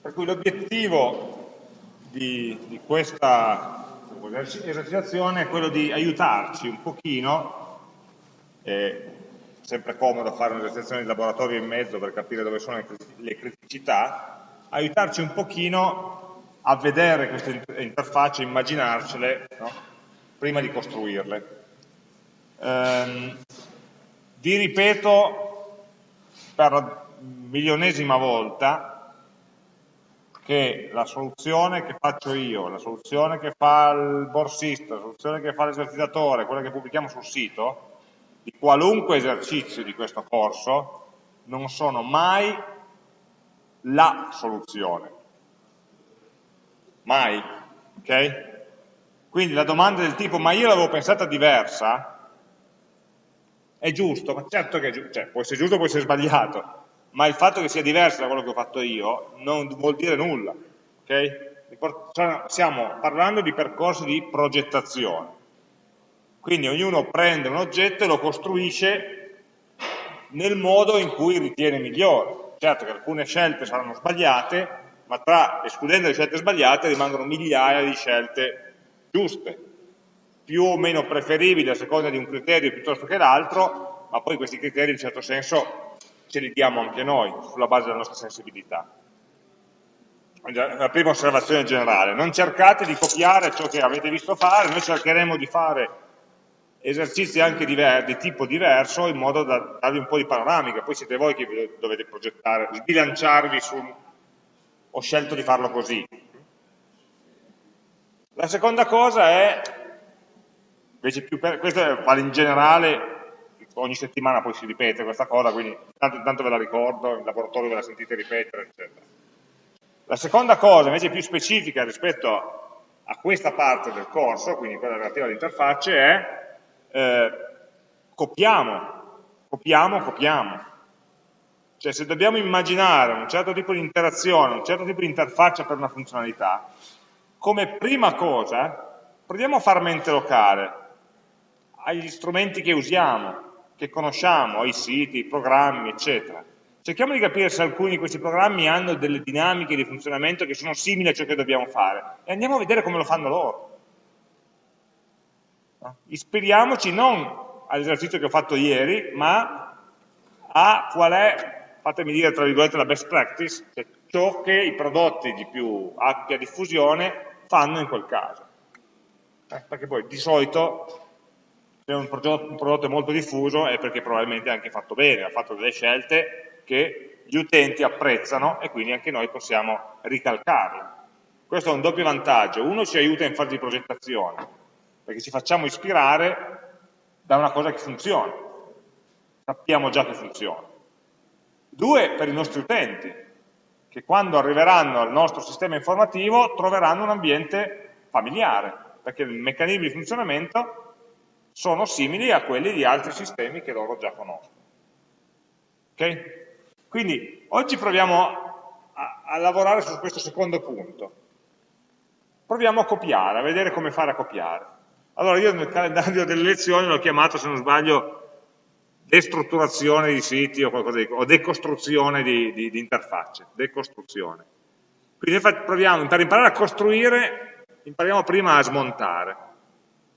Per cui l'obiettivo di, di, questa esercitazione è quello di aiutarci un pochino, è sempre comodo fare un'esercitazione di laboratorio in mezzo per capire dove sono le criticità, aiutarci un pochino a vedere queste interfacce, immaginarcele, no? prima di costruirle. Ehm, vi ripeto per la milionesima volta che la soluzione che faccio io, la soluzione che fa il borsista, la soluzione che fa l'esercitatore, quella che pubblichiamo sul sito, di qualunque esercizio di questo corso, non sono mai la soluzione. Mai. Ok? Quindi la domanda del tipo, ma io l'avevo pensata diversa, è giusto, ma certo che è giusto, cioè, può essere giusto, può essere sbagliato, ma il fatto che sia diverso da quello che ho fatto io non vuol dire nulla, ok? Stiamo parlando di percorsi di progettazione, quindi ognuno prende un oggetto e lo costruisce nel modo in cui ritiene migliore. Certo che alcune scelte saranno sbagliate, ma tra, escludendo le scelte sbagliate, rimangono migliaia di scelte giuste più o meno preferibili a seconda di un criterio piuttosto che l'altro, ma poi questi criteri in certo senso ce li diamo anche noi, sulla base della nostra sensibilità. La prima osservazione generale, non cercate di copiare ciò che avete visto fare, noi cercheremo di fare esercizi anche di tipo diverso in modo da darvi un po' di panoramica, poi siete voi che dovete progettare, sbilanciarvi su ho scelto di farlo così. La seconda cosa è Invece più per, questo vale in generale, ogni settimana poi si ripete questa cosa, quindi tanto, tanto ve la ricordo, in laboratorio ve la sentite ripetere, eccetera. La seconda cosa, invece più specifica rispetto a questa parte del corso, quindi quella relativa all'interfacce, è eh, copiamo, copiamo, copiamo. Cioè se dobbiamo immaginare un certo tipo di interazione, un certo tipo di interfaccia per una funzionalità, come prima cosa proviamo a far mente locale, agli strumenti che usiamo, che conosciamo, ai siti, ai programmi, eccetera. Cerchiamo di capire se alcuni di questi programmi hanno delle dinamiche di funzionamento che sono simili a ciò che dobbiamo fare e andiamo a vedere come lo fanno loro. Ispiriamoci non all'esercizio che ho fatto ieri, ma a qual è, fatemi dire tra virgolette, la best practice, cioè ciò che i prodotti di più ampia diffusione fanno in quel caso. Eh, perché poi di solito se un prodotto, è molto diffuso è perché probabilmente è anche fatto bene, ha fatto delle scelte che gli utenti apprezzano e quindi anche noi possiamo ricalcarle. Questo è un doppio vantaggio. Uno ci aiuta in fase di progettazione, perché ci facciamo ispirare da una cosa che funziona. Sappiamo già che funziona. Due, per i nostri utenti, che quando arriveranno al nostro sistema informativo troveranno un ambiente familiare, perché i meccanismi di funzionamento sono simili a quelli di altri sistemi che loro già conoscono. Okay? Quindi oggi proviamo a, a, lavorare su questo secondo punto. Proviamo a copiare, a vedere come fare a copiare. Allora io nel calendario delle lezioni l'ho chiamato, se non sbaglio, destrutturazione di siti o qualcosa di o decostruzione di, di, di interfacce, decostruzione. Quindi proviamo, per imparare a costruire, impariamo prima a smontare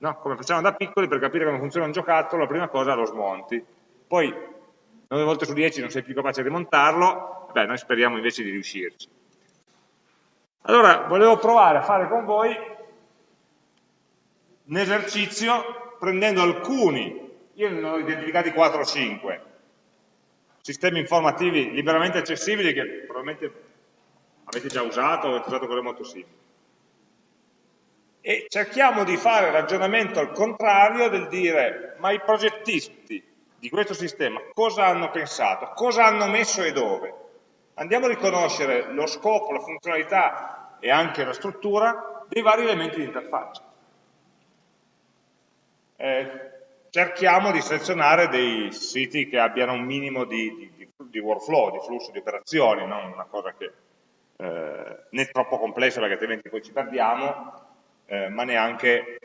no? come facciamo da piccoli per capire come funziona un giocattolo, la prima cosa lo smonti. Poi 9 volte su 10 non sei più capace di montarlo, beh, noi speriamo invece di riuscirci. Allora, volevo provare a fare con voi un esercizio prendendo alcuni, io ne ho identificati 4 o 5, sistemi informativi liberamente accessibili che probabilmente avete già usato o avete usato con le molto simili e cerchiamo di fare ragionamento al contrario del dire ma i progettisti di questo sistema cosa hanno pensato, cosa hanno messo e dove. Andiamo a riconoscere lo scopo, la funzionalità e anche la struttura dei vari elementi di interfaccia. Eh, cerchiamo di selezionare dei siti che abbiano un minimo di, di, di workflow, di flusso di operazioni, non una cosa che eh, né troppo complessa perché altrimenti poi ci perdiamo, eh, ma neanche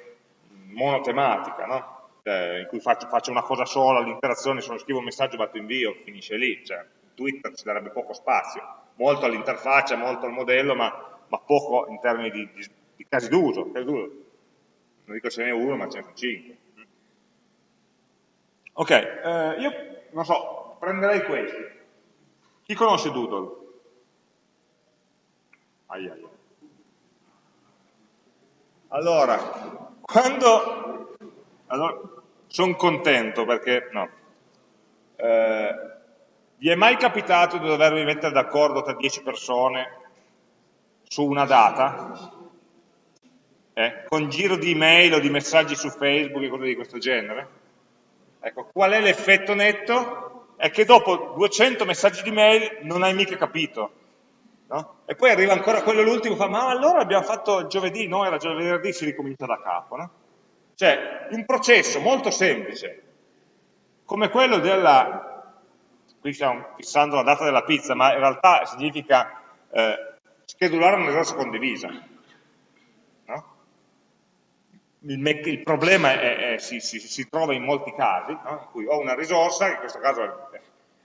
monotematica, no? eh, in cui faccio, faccio, una cosa sola, l'interazione, se non scrivo un messaggio, batto invio, finisce lì. Cioè, Twitter ci darebbe poco spazio, molto all'interfaccia, molto al modello, ma, ma poco in termini di, di, di casi d'uso. Non dico ce n'è uno, ma ce ne sono cinque. Ok, eh, io non so, prenderei questi. Chi conosce Doodle? Ai, ai. Allora, quando... Allora, sono contento perché... No. Eh, vi è mai capitato di dovervi mettere d'accordo tra 10 persone su una data? Eh, con giro di email o di messaggi su Facebook e cose di questo genere? Ecco, qual è l'effetto netto? È che dopo 200 messaggi di mail non hai mica capito. No? E poi arriva ancora quello l'ultimo e fa, ma allora abbiamo fatto giovedì, no, era giovedì, si ricomincia da capo. No? Cioè, un processo molto semplice, come quello della, qui stiamo fissando la data della pizza, ma in realtà significa eh, schedulare una risorsa condivisa il, il problema è, è, si, si, si, trova in molti casi, no? in cui ho una risorsa, in questo caso è,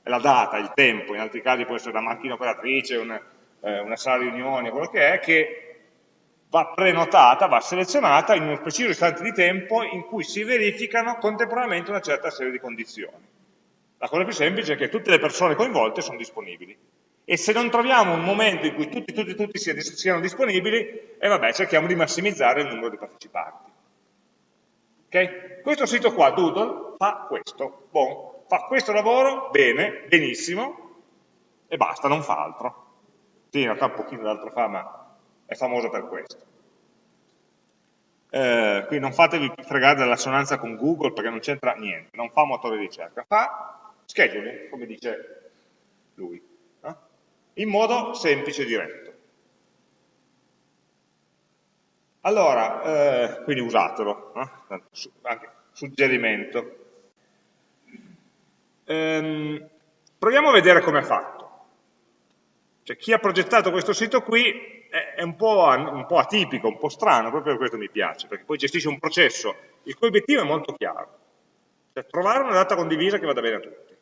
la data, il tempo, in altri casi può essere la macchina operatrice, una, eh, una sala riunioni, quello che è, che va prenotata, va selezionata in uno preciso istante di tempo in cui si verificano contemporaneamente una certa serie di condizioni. La cosa più semplice è che tutte le persone coinvolte sono disponibili. E se non troviamo un momento in cui tutti, tutti, tutti siano disponibili, e eh vabbè, cerchiamo di massimizzare il numero di partecipanti. Okay? Questo sito qua, Doodle, fa questo. Bon, fa questo lavoro, bene, benissimo, e basta, non fa altro. Sì, in realtà un pochino d'altro fa, ma è famoso per questo. Eh, quindi non fatevi fregare dell'assonanza con Google perché non c'entra niente, non fa motore di ricerca, fa scheduling, come dice lui, eh? in modo semplice e diretto. Allora, eh, quindi usatelo, eh? anche suggerimento. Ehm, proviamo a vedere come è fatto. Cioè, chi ha progettato questo sito qui è, un, po', un, po', atipico, un po' strano, proprio per questo mi piace, perché poi gestisce un processo il cui obiettivo è molto chiaro. Cioè, trovare una data condivisa che vada bene a tutti.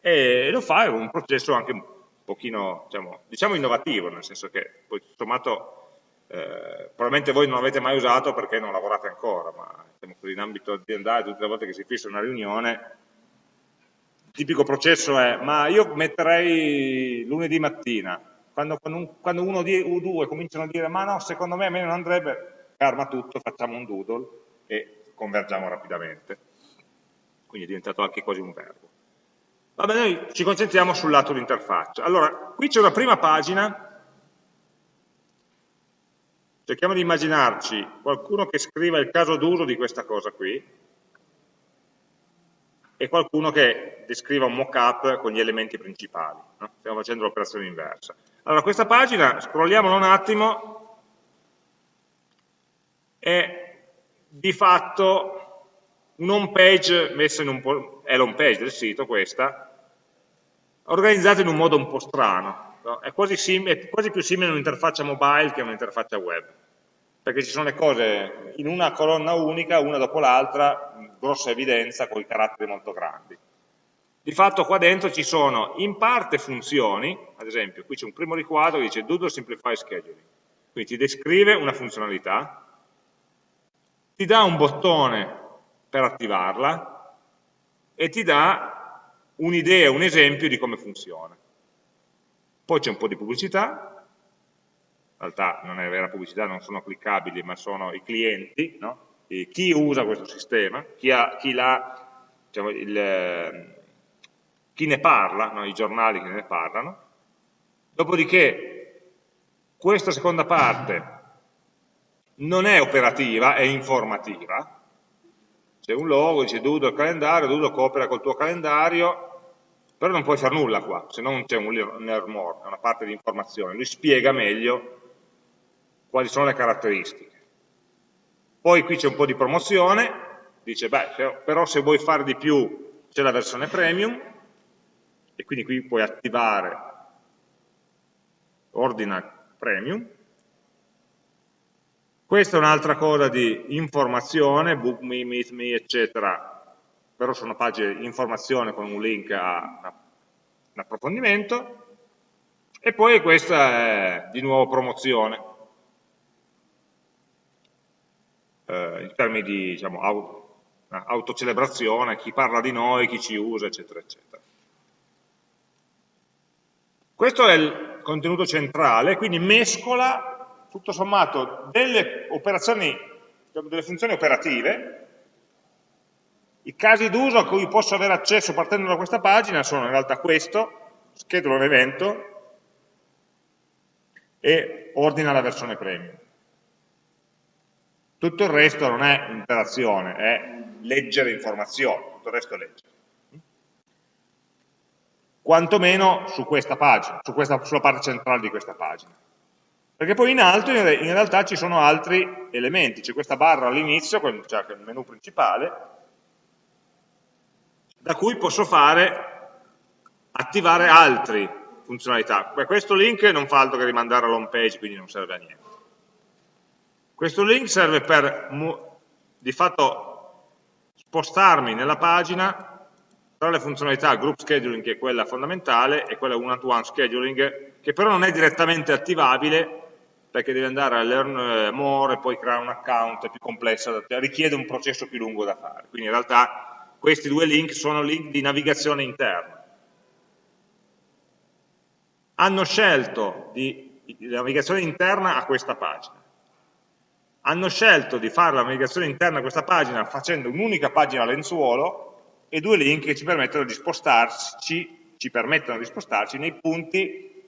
E lo fa, è un processo anche un pochino, diciamo, diciamo innovativo, nel senso che poi sommato eh, probabilmente voi non l'avete mai usato perché non lavorate ancora, ma diciamo così, in ambito aziendale tutte le volte che si fissa una riunione, tipico processo è, ma io metterei lunedì mattina, quando, quando uno o due cominciano a dire, ma no, secondo me a me non andrebbe, ferma tutto, facciamo un doodle e convergiamo rapidamente. Quindi è diventato anche quasi un verbo. Vabbè, noi ci concentriamo sul lato di interfaccia. Allora, qui c'è una prima pagina cerchiamo di immaginarci qualcuno che scriva il caso d'uso di questa cosa qui e qualcuno che descriva un mock-up con gli elementi principali. No? Stiamo facendo l'operazione inversa. Allora, questa pagina, scrolliamola un attimo, è di fatto un page messa in un è l'home page del sito questa, organizzata in un modo un po' strano no? è, quasi è, quasi più simile a un'interfaccia mobile che a un'interfaccia web, perché ci sono le cose in una colonna unica, una dopo l'altra, grossa evidenza, con i caratteri molto grandi. Di fatto qua dentro ci sono in parte funzioni, ad esempio qui c'è un primo riquadro che dice Doodle Simplify Scheduling, quindi ti descrive una funzionalità, ti dà un bottone per attivarla e ti dà un'idea, un esempio di come funziona poi c'è un po' di pubblicità, realtà non è vera pubblicità, non sono cliccabili, ma sono i clienti, no? chi usa questo sistema, chi, ha, chi, diciamo, il, chi ne parla, no? i giornali che ne parlano. Dopodiché questa seconda parte non è operativa, è informativa. C'è un logo, dice Dudo il calendario, Dudo coopera col tuo calendario, però non puoi fare nulla qua, se non c'è un learn more, una parte di informazione, lui spiega meglio quali sono le caratteristiche. Poi qui c'è un po' di promozione, dice, beh, però se vuoi fare di più c'è la versione premium, e quindi qui puoi attivare ordina premium. Questa è un'altra cosa di informazione, book me, meet me, eccetera, però sono pagine di informazione con un link a un approfondimento, e poi questa è di nuovo promozione, eh, in termini di diciamo, autocelebrazione, chi parla di noi, chi ci usa, eccetera, eccetera. Questo è il contenuto centrale, quindi mescola tutto sommato delle operazioni, delle funzioni operative, i casi d'uso a cui posso avere accesso partendo da questa pagina sono in realtà questo, schedule un evento e ordina la versione premium. Tutto il resto non è interazione, è leggere informazioni, tutto il resto è leggere. Quantomeno su questa pagina, su questa, sulla parte centrale di questa pagina. Perché poi in alto in realtà ci sono altri elementi, c'è questa barra all'inizio, cioè il menu principale, da cui posso fare, attivare altre funzionalità. Questo link non fa altro che rimandare all'home page, quindi non serve a niente. Questo link serve per di fatto spostarmi nella pagina tra le funzionalità group scheduling, che è quella fondamentale, e quella one-to-one -one scheduling, che però non è direttamente attivabile, perché deve andare a learn eh, more e poi creare un account, è più complessa, richiede un processo più lungo da fare. Quindi in realtà questi due link sono link di navigazione interna. Hanno scelto di, di navigazione interna a questa pagina hanno scelto di fare la navigazione interna a questa pagina facendo un'unica pagina lenzuolo e due link che ci permettono di spostarci, ci permettono di spostarci nei punti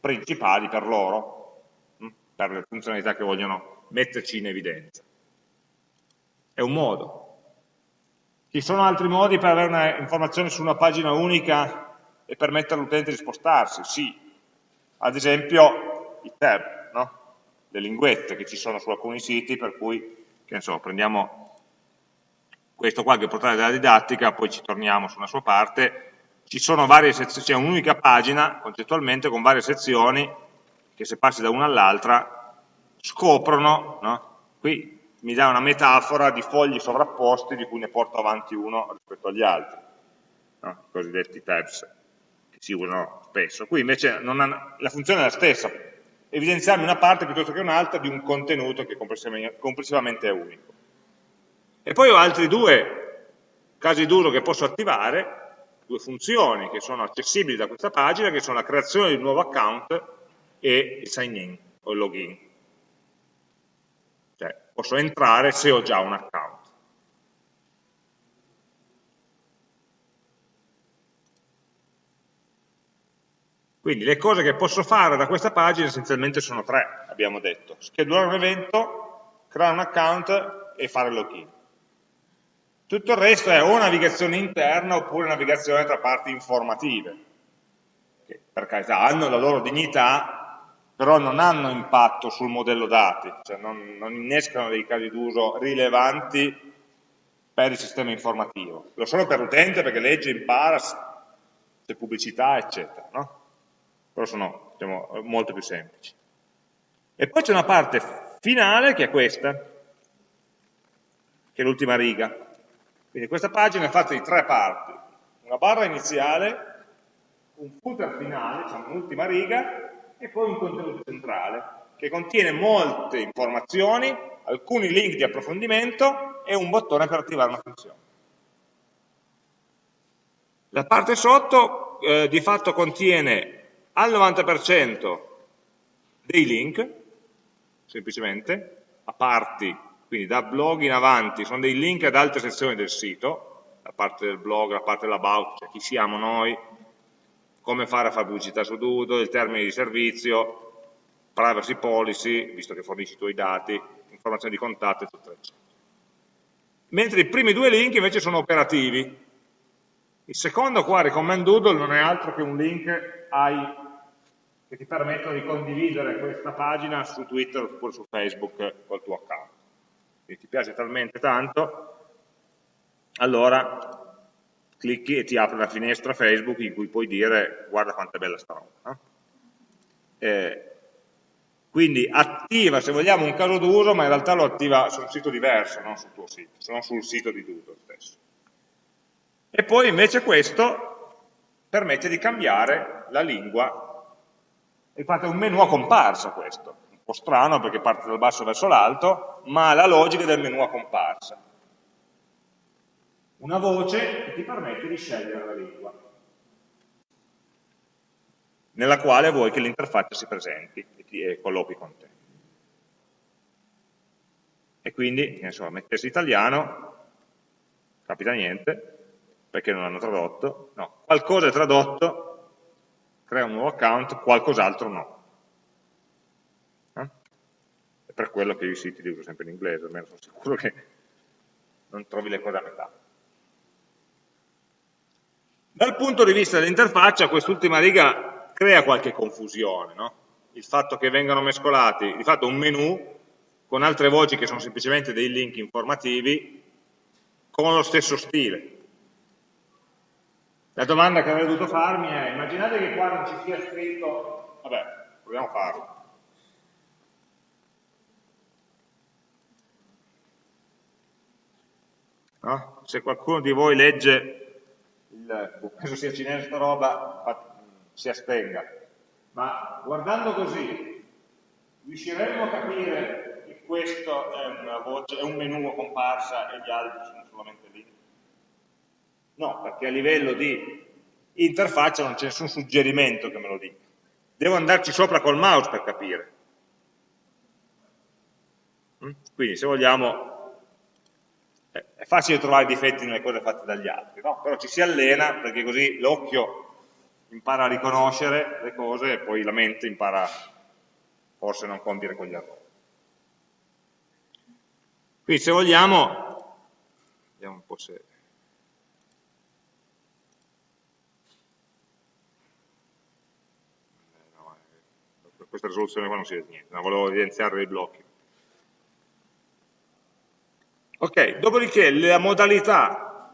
principali per loro, hm, per le funzionalità che vogliono metterci in evidenza. È un modo. Ci sono altri modi per avere un'informazione su una pagina unica e permettere all'utente di spostarsi? Sì. Ad esempio i tab le linguette che ci sono su alcuni siti, per cui, che ne so, prendiamo questo qua che è il portale della didattica, poi ci torniamo su una sua parte, c'è un'unica pagina concettualmente con varie sezioni che se passi da una all'altra scoprono, no? qui mi dà una metafora di fogli sovrapposti di cui ne porto avanti uno rispetto agli altri, no? i cosiddetti tabs che si usano spesso. Qui invece ha, la funzione è la stessa, evidenziarmi una parte piuttosto che un'altra di un contenuto che complessivamente è unico. E poi ho altri due casi d'uso che posso attivare, due funzioni che sono accessibili da questa pagina, che sono la creazione di un nuovo account e il sign in o il login. Cioè, posso entrare se ho già un account. Quindi le cose che posso fare da questa pagina essenzialmente sono tre, abbiamo detto. Schedulare un evento, creare un account e fare login. Tutto il resto è o navigazione interna oppure navigazione tra parti informative, che per carità hanno la loro dignità, però non hanno impatto sul modello dati, cioè non, non innescano dei casi d'uso rilevanti per il sistema informativo. Lo sono per l'utente perché legge, impara, c'è pubblicità, eccetera. No? Però sono diciamo, molto più semplici. E poi c'è una parte finale che è questa, che è l'ultima riga. Quindi questa pagina è fatta di tre parti, una barra iniziale, un footer finale, diciamo un'ultima riga, e poi un contenuto centrale, che contiene molte informazioni, alcuni link di approfondimento e un bottone per attivare una funzione. La parte sotto eh, di fatto contiene al 90% dei link, semplicemente, a parti, quindi da blog in avanti, sono dei link ad altre sezioni del sito, la parte del blog, la parte dell'about, cioè chi siamo noi, come fare a fare pubblicità su Doodle, il termine di servizio, privacy policy, visto che fornisci i tuoi dati, informazioni di contatto, eccetera, eccetera. Mentre i primi due link invece sono operativi. Il secondo qua, Recommend Doodle, non è altro che un link ai che ti permettono di condividere questa pagina su Twitter oppure su Facebook col tuo account. Se ti piace talmente tanto, allora clicchi e ti apre una finestra Facebook in cui puoi dire guarda quanto è bella sta roba. Eh, quindi attiva, se vogliamo, un caso d'uso, ma in realtà lo attiva su un sito diverso, non sul tuo sito, non sul sito di Doodle stesso. E poi invece questo permette di cambiare la lingua. Infatti è un menu a comparsa questo, un po' strano perché parte dal basso verso l'alto, ma ha la logica del menu a comparsa. Una voce che ti permette di scegliere la lingua, nella quale vuoi che l'interfaccia si presenti e, ti, colloqui con te. E quindi, so, mettersi italiano, capita niente, perché non hanno tradotto, no, qualcosa è tradotto, crea un nuovo account, qualcos'altro no. Eh? È per quello che io i siti li uso sempre in inglese, almeno sono sicuro che non trovi le cose a metà. Dal punto di vista dell'interfaccia, quest'ultima riga crea qualche confusione, no? il fatto che vengano mescolati, di fatto un menu con altre voci che sono semplicemente dei link informativi con lo stesso stile. La domanda che avrei dovuto farmi è, immaginate che qua non ci sia scritto, vabbè, proviamo a farlo. No? Se qualcuno di voi legge, il, boh, penso sia cinese sta roba, si astenga. Ma guardando così, riusciremmo a capire che questo è, voce, è un menu comparsa e gli altri sono solamente? No, perché a livello di interfaccia non c'è nessun suggerimento che me lo dica. Devo andarci sopra col mouse per capire. Mm? Quindi se vogliamo, è facile trovare difetti nelle cose fatte dagli altri, no? però ci si allena perché così l'occhio impara a riconoscere le cose e poi la mente impara forse a non compiere quegli errori. Quindi se vogliamo, vediamo un po' se... questa risoluzione qua non si vede niente, ma volevo evidenziare dei blocchi. Ok, dopodiché la modalità,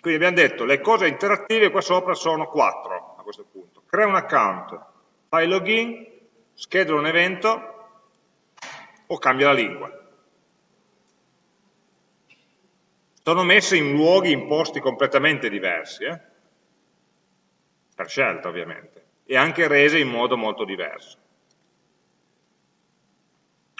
quindi abbiamo detto le cose interattive qua sopra sono quattro a questo punto. Crea un account, fai login, schedula un evento o cambia la lingua. Sono messe in luoghi, in posti completamente diversi, eh? per scelta ovviamente e anche rese in modo molto diverso.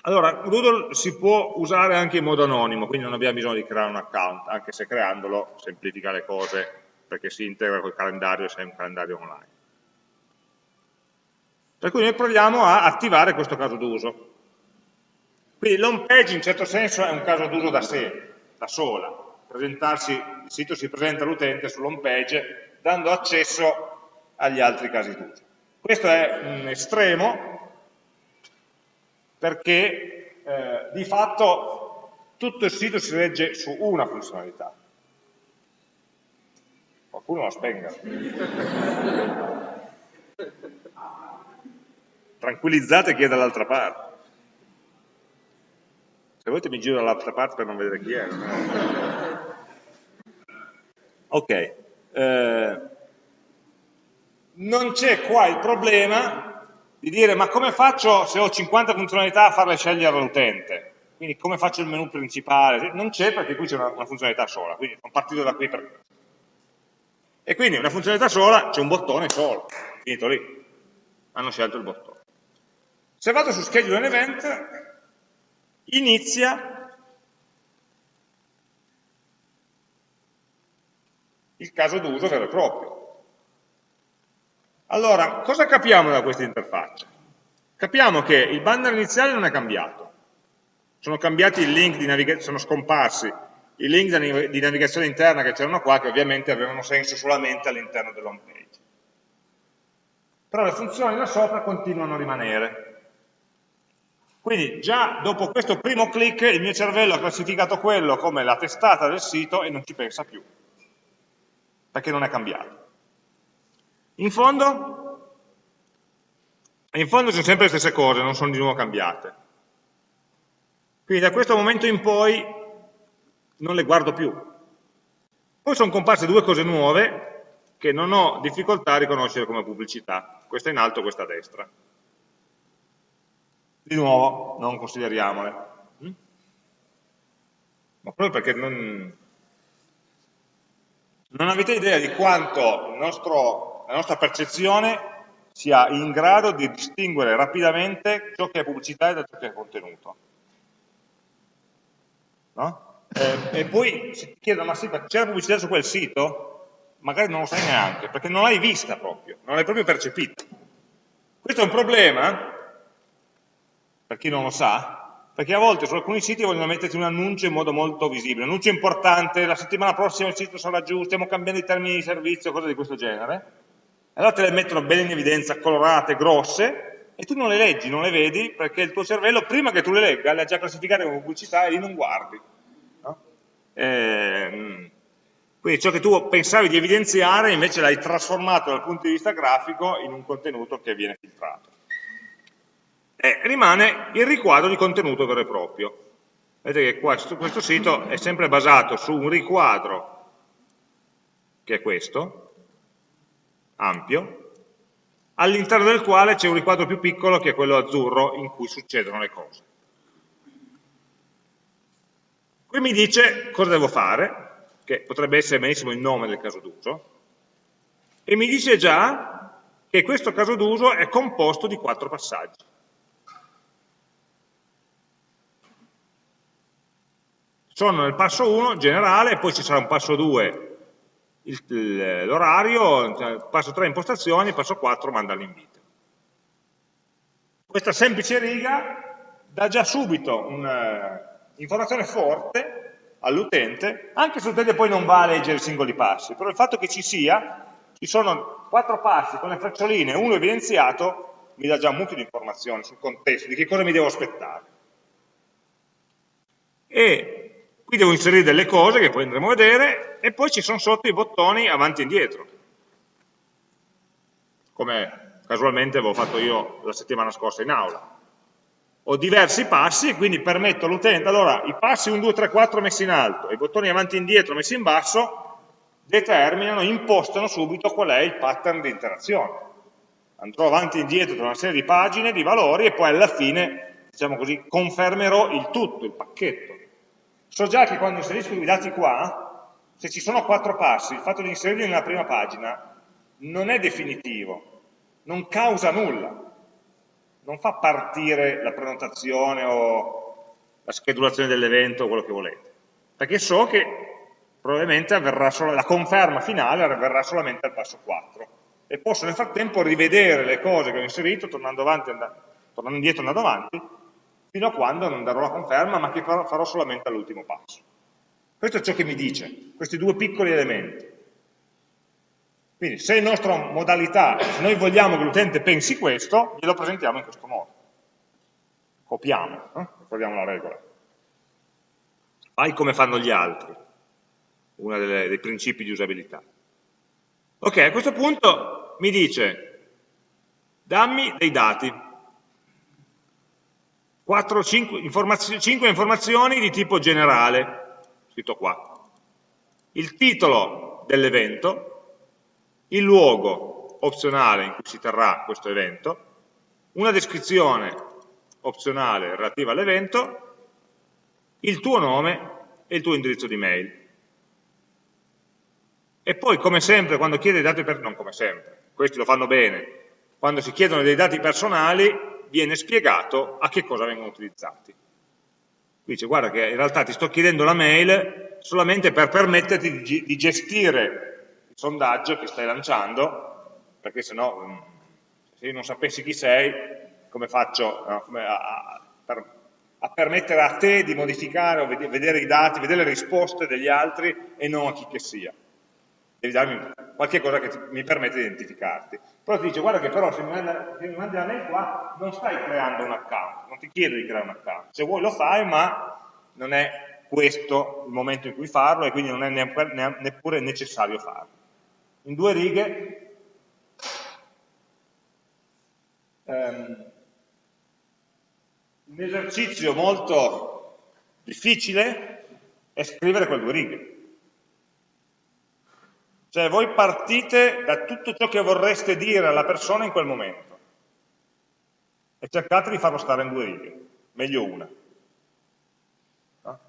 Allora, Doodle si può usare anche in modo anonimo, quindi non abbiamo bisogno di creare un account, anche se creandolo semplifica le cose perché si integra col calendario se è un calendario online. Per cui noi proviamo a attivare questo caso d'uso. Quindi l'home page in certo senso è un caso d'uso da sé, da sola. Il sito si presenta all'utente sull'home page dando accesso agli altri casi d'uso. Questo è un estremo perché eh, di fatto tutto il sito si regge su una funzionalità. Qualcuno la spenga. Tranquillizzate chi è dall'altra parte. Se volete mi giro dall'altra parte per non vedere chi è. Ok. Eh, non c'è qua il problema di dire ma come faccio se ho 50 funzionalità a farle scegliere all'utente? Quindi come faccio il menu principale? Non c'è perché qui c'è una, una, funzionalità sola, quindi sono partito da qui per questo. E quindi una funzionalità sola, c'è un bottone solo, finito lì. Hanno scelto il bottone. Se vado su Schedule an Event, inizia il caso d'uso vero e proprio. Allora, cosa capiamo da questa interfaccia? Capiamo che il banner iniziale non è cambiato, sono cambiati i link di navigazione, sono scomparsi i link di navigazione interna che c'erano qua, che ovviamente avevano senso solamente all'interno dell'home page. Però le funzioni da sopra continuano a rimanere. Quindi già dopo questo primo clic il mio cervello ha classificato quello come la testata del sito e non ci pensa più, perché non è cambiato. In fondo, in fondo sono sempre le stesse cose, non sono di nuovo cambiate. Quindi da questo momento in poi non le guardo più. Poi sono comparse due cose nuove che non ho difficoltà a riconoscere come pubblicità. Questa in alto, questa a destra. Di nuovo, non consideriamole. Mm? Ma proprio perché non, non avete idea di quanto nostro, la nostra percezione sia in grado di distinguere rapidamente ciò che è pubblicità da ciò che è contenuto. No? Eh, e poi si chiedono, ma sì, c'è la pubblicità su quel sito? Magari non lo sai neanche, perché non l'hai vista proprio, non l'hai proprio percepita. Questo è un problema, per chi non lo sa, perché a volte su alcuni siti vogliono metterti un annuncio in modo molto visibile, un annuncio importante, la settimana prossima il sito sarà giù, stiamo cambiando i termini di servizio, cose di questo genere, allora te le mettono bene in evidenza, colorate, grosse, e tu non le leggi, non le vedi, perché il tuo cervello, prima che tu le legga, le ha già classificate come pubblicità e lì non guardi. No? Eh, quindi ciò che tu pensavi di evidenziare, invece l'hai trasformato dal punto di vista grafico in un contenuto che viene filtrato. E rimane il riquadro di contenuto vero e proprio. Vedete che questo, questo sito è sempre basato su un riquadro, che è questo, ampio, all'interno del quale c'è un riquadro più piccolo che è quello azzurro in cui succedono le cose. Qui mi dice cosa devo fare, che potrebbe essere benissimo il nome del caso d'uso, e mi dice già che questo caso d'uso è composto di quattro passaggi. Sono nel passo 1 generale, poi ci sarà un passo 2 l'orario, cioè, passo 3 impostazioni, passo 4 manda l'invito. Questa semplice riga dà già subito un'informazione forte all'utente, anche se l'utente poi non va a leggere i singoli passi, però il fatto che ci sia, ci sono quattro passi con le freccioline, uno evidenziato, mi dà già mucchio di informazioni sul contesto, di che cosa mi devo aspettare. E Qui devo inserire delle cose che poi andremo a vedere e poi ci sono sotto i bottoni avanti e indietro, come casualmente avevo fatto io la settimana scorsa in aula. Ho diversi passi e quindi permetto all'utente, allora i passi 1, 2, 3, 4 messi in alto e i bottoni avanti e indietro messi in basso determinano, impostano subito qual è il pattern di interazione. Andrò avanti e indietro tra una serie di pagine, di valori e poi alla fine, diciamo così, confermerò il tutto, il pacchetto. So già che quando inserisco i dati qua, se ci sono quattro passi, il fatto di inserirli nella prima pagina non è definitivo, non causa nulla, non fa partire la prenotazione o la schedulazione dell'evento o quello che volete, perché so che probabilmente avverrà solo, la conferma finale avverrà solamente al passo 4 e posso nel frattempo rivedere le cose che ho inserito tornando, avanti, tornando indietro e andando avanti fino a quando non darò la conferma, ma che farò solamente all'ultimo passo. Questo è ciò che mi dice, questi due piccoli elementi. Quindi se la nostra modalità, se noi vogliamo che l'utente pensi questo, glielo presentiamo in questo modo. Copiamo, eh? ricordiamo la regola. Fai come fanno gli altri, uno dei principi di usabilità. Ok, a questo punto mi dice, dammi dei dati, 4, 5, informazioni, 5 informazioni di tipo generale, scritto qua. Il titolo dell'evento, il luogo opzionale in cui si terrà questo evento, una descrizione opzionale relativa all'evento, il tuo nome e il tuo indirizzo di mail. E poi, come sempre, quando chiede dati personali, non come sempre, questi lo fanno bene, quando si chiedono dei dati personali, viene spiegato a che cosa vengono utilizzati. Qui dice guarda che in realtà ti sto chiedendo la mail solamente per permetterti di, di gestire il sondaggio che stai lanciando, perché se no, mm, se io non sapessi chi sei, come faccio no, come a, a, per, a, permettere a te di modificare o vedere i dati, vedere le risposte degli altri e non a chi che sia devi darmi qualche cosa che ti, mi permette di identificarti. Però ti dice, guarda che però se mi, mandi la mail qua, non stai creando un account, non ti chiedo di creare un account. Se vuoi lo fai, ma non è questo il momento in cui farlo e quindi non è neppure necessario farlo. In due righe, um, un esercizio molto difficile è scrivere quelle due righe cioè voi partite da tutto ciò che vorreste dire alla persona in quel momento e cercate di farlo stare in due righe, meglio una. No?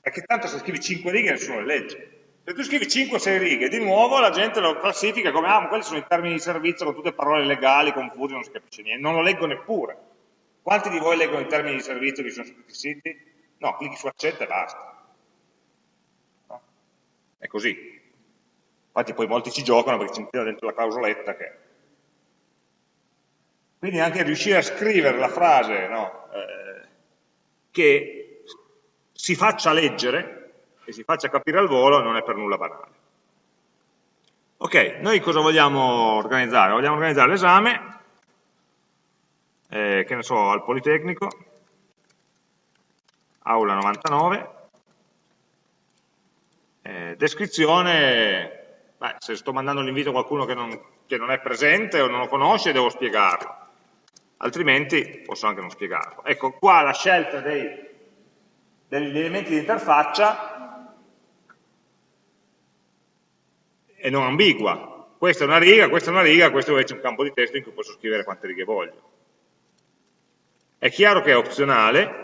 Perché tanto se scrivi cinque righe nessuno le legge. Se tu scrivi 5-6 righe, di nuovo la gente lo classifica come, ah, ma quelli sono i termini di servizio con tutte parole legali, confuse, non si capisce niente, non lo leggo neppure. Quanti di voi leggono i termini di servizio che sono scritti siti? No, clicchi su accetta e basta. No? È così. Infatti poi molti ci giocano perché ci mettono dentro la clausoletta che... Quindi anche riuscire a scrivere la frase no, eh, che si faccia leggere e si faccia capire al volo non è per nulla banale. Ok, noi cosa vogliamo organizzare? Vogliamo organizzare l'esame, eh, che ne so, al Politecnico, aula 99, eh, descrizione, beh, se sto mandando l'invito a qualcuno che non, che non è presente o non lo conosce devo spiegarlo, altrimenti posso anche non spiegarlo. Ecco, qua la scelta dei, degli elementi di interfaccia e non ambigua. Questa è una riga, questa è una riga, questo invece è un campo di testo in cui posso scrivere quante righe voglio. È chiaro che è opzionale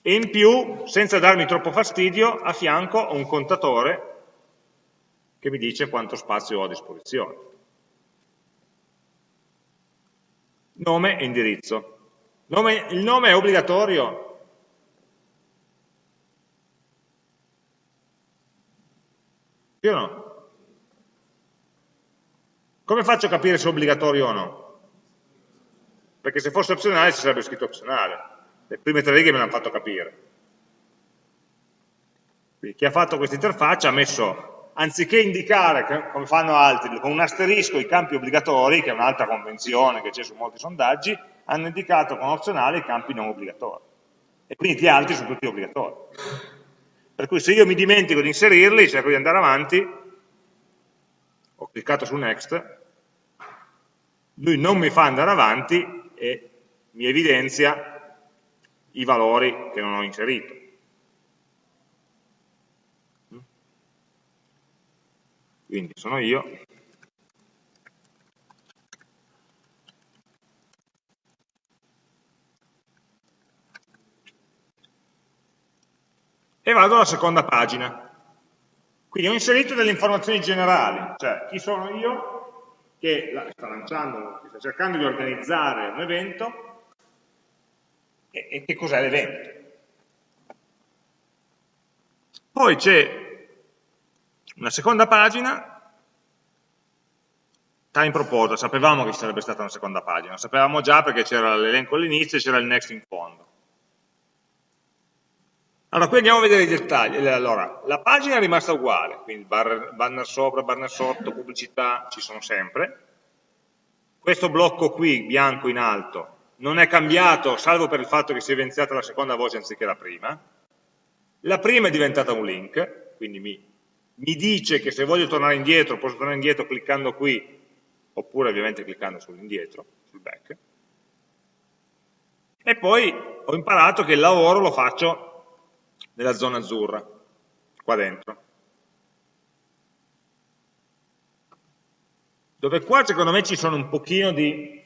e in più, senza darmi troppo fastidio, a fianco ho un contatore che mi dice quanto spazio ho a disposizione. Nome e indirizzo. Nome, il nome è obbligatorio? Sì o no? Come faccio a capire se è obbligatorio o no? Perché se fosse opzionale ci sarebbe scritto opzionale. Le prime tre righe me l'hanno fatto capire. Quindi chi ha fatto questa interfaccia ha messo, anziché indicare, come fanno altri, con un asterisco i campi obbligatori, che è un'altra convenzione che c'è su molti sondaggi, hanno indicato con opzionale i campi non obbligatori. E quindi gli altri sono tutti obbligatori. Per cui se io mi dimentico di inserirli, cerco di andare avanti, ho cliccato su next, lui non mi fa andare avanti e mi evidenzia i valori che non ho inserito. Quindi sono io. E vado alla seconda pagina. Quindi ho inserito delle informazioni generali, cioè chi sono io che sta lanciando, che sta cercando di organizzare un evento e, e che cos'è l'evento. Poi c'è una seconda pagina, time proposal, sapevamo che ci sarebbe stata una seconda pagina, lo sapevamo già perché c'era l'elenco all'inizio e c'era il next in fondo. Allora, qui andiamo a vedere i dettagli. Allora, la pagina è rimasta uguale, quindi banner sopra, banner sotto, pubblicità, ci sono sempre. Questo blocco qui, bianco in alto, non è cambiato, salvo per il fatto che si è evidenziata la seconda voce anziché la prima. La prima è diventata un link, quindi mi, mi dice che se voglio tornare indietro, posso tornare indietro cliccando qui, oppure ovviamente cliccando sull'indietro, sul back. E poi ho imparato che il lavoro lo faccio nella zona azzurra, qua dentro. Dove qua secondo me ci sono un pochino di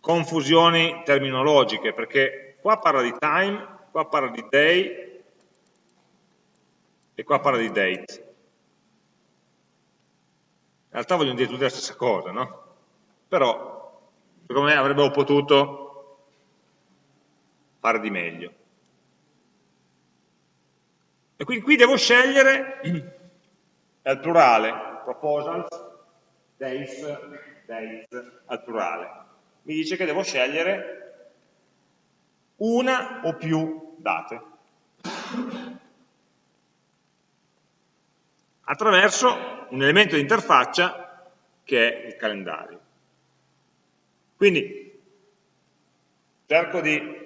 confusioni terminologiche, perché qua parla di time, qua parla di day e qua parla di date. In realtà vogliono dire tutte la stessa cosa, no? Però, secondo me avrebbero potuto fare di meglio. E quindi qui devo scegliere, è al plurale, proposals, days, dates, al plurale. Mi dice che devo scegliere una o più date. Attraverso un elemento di interfaccia che è il calendario. Quindi cerco di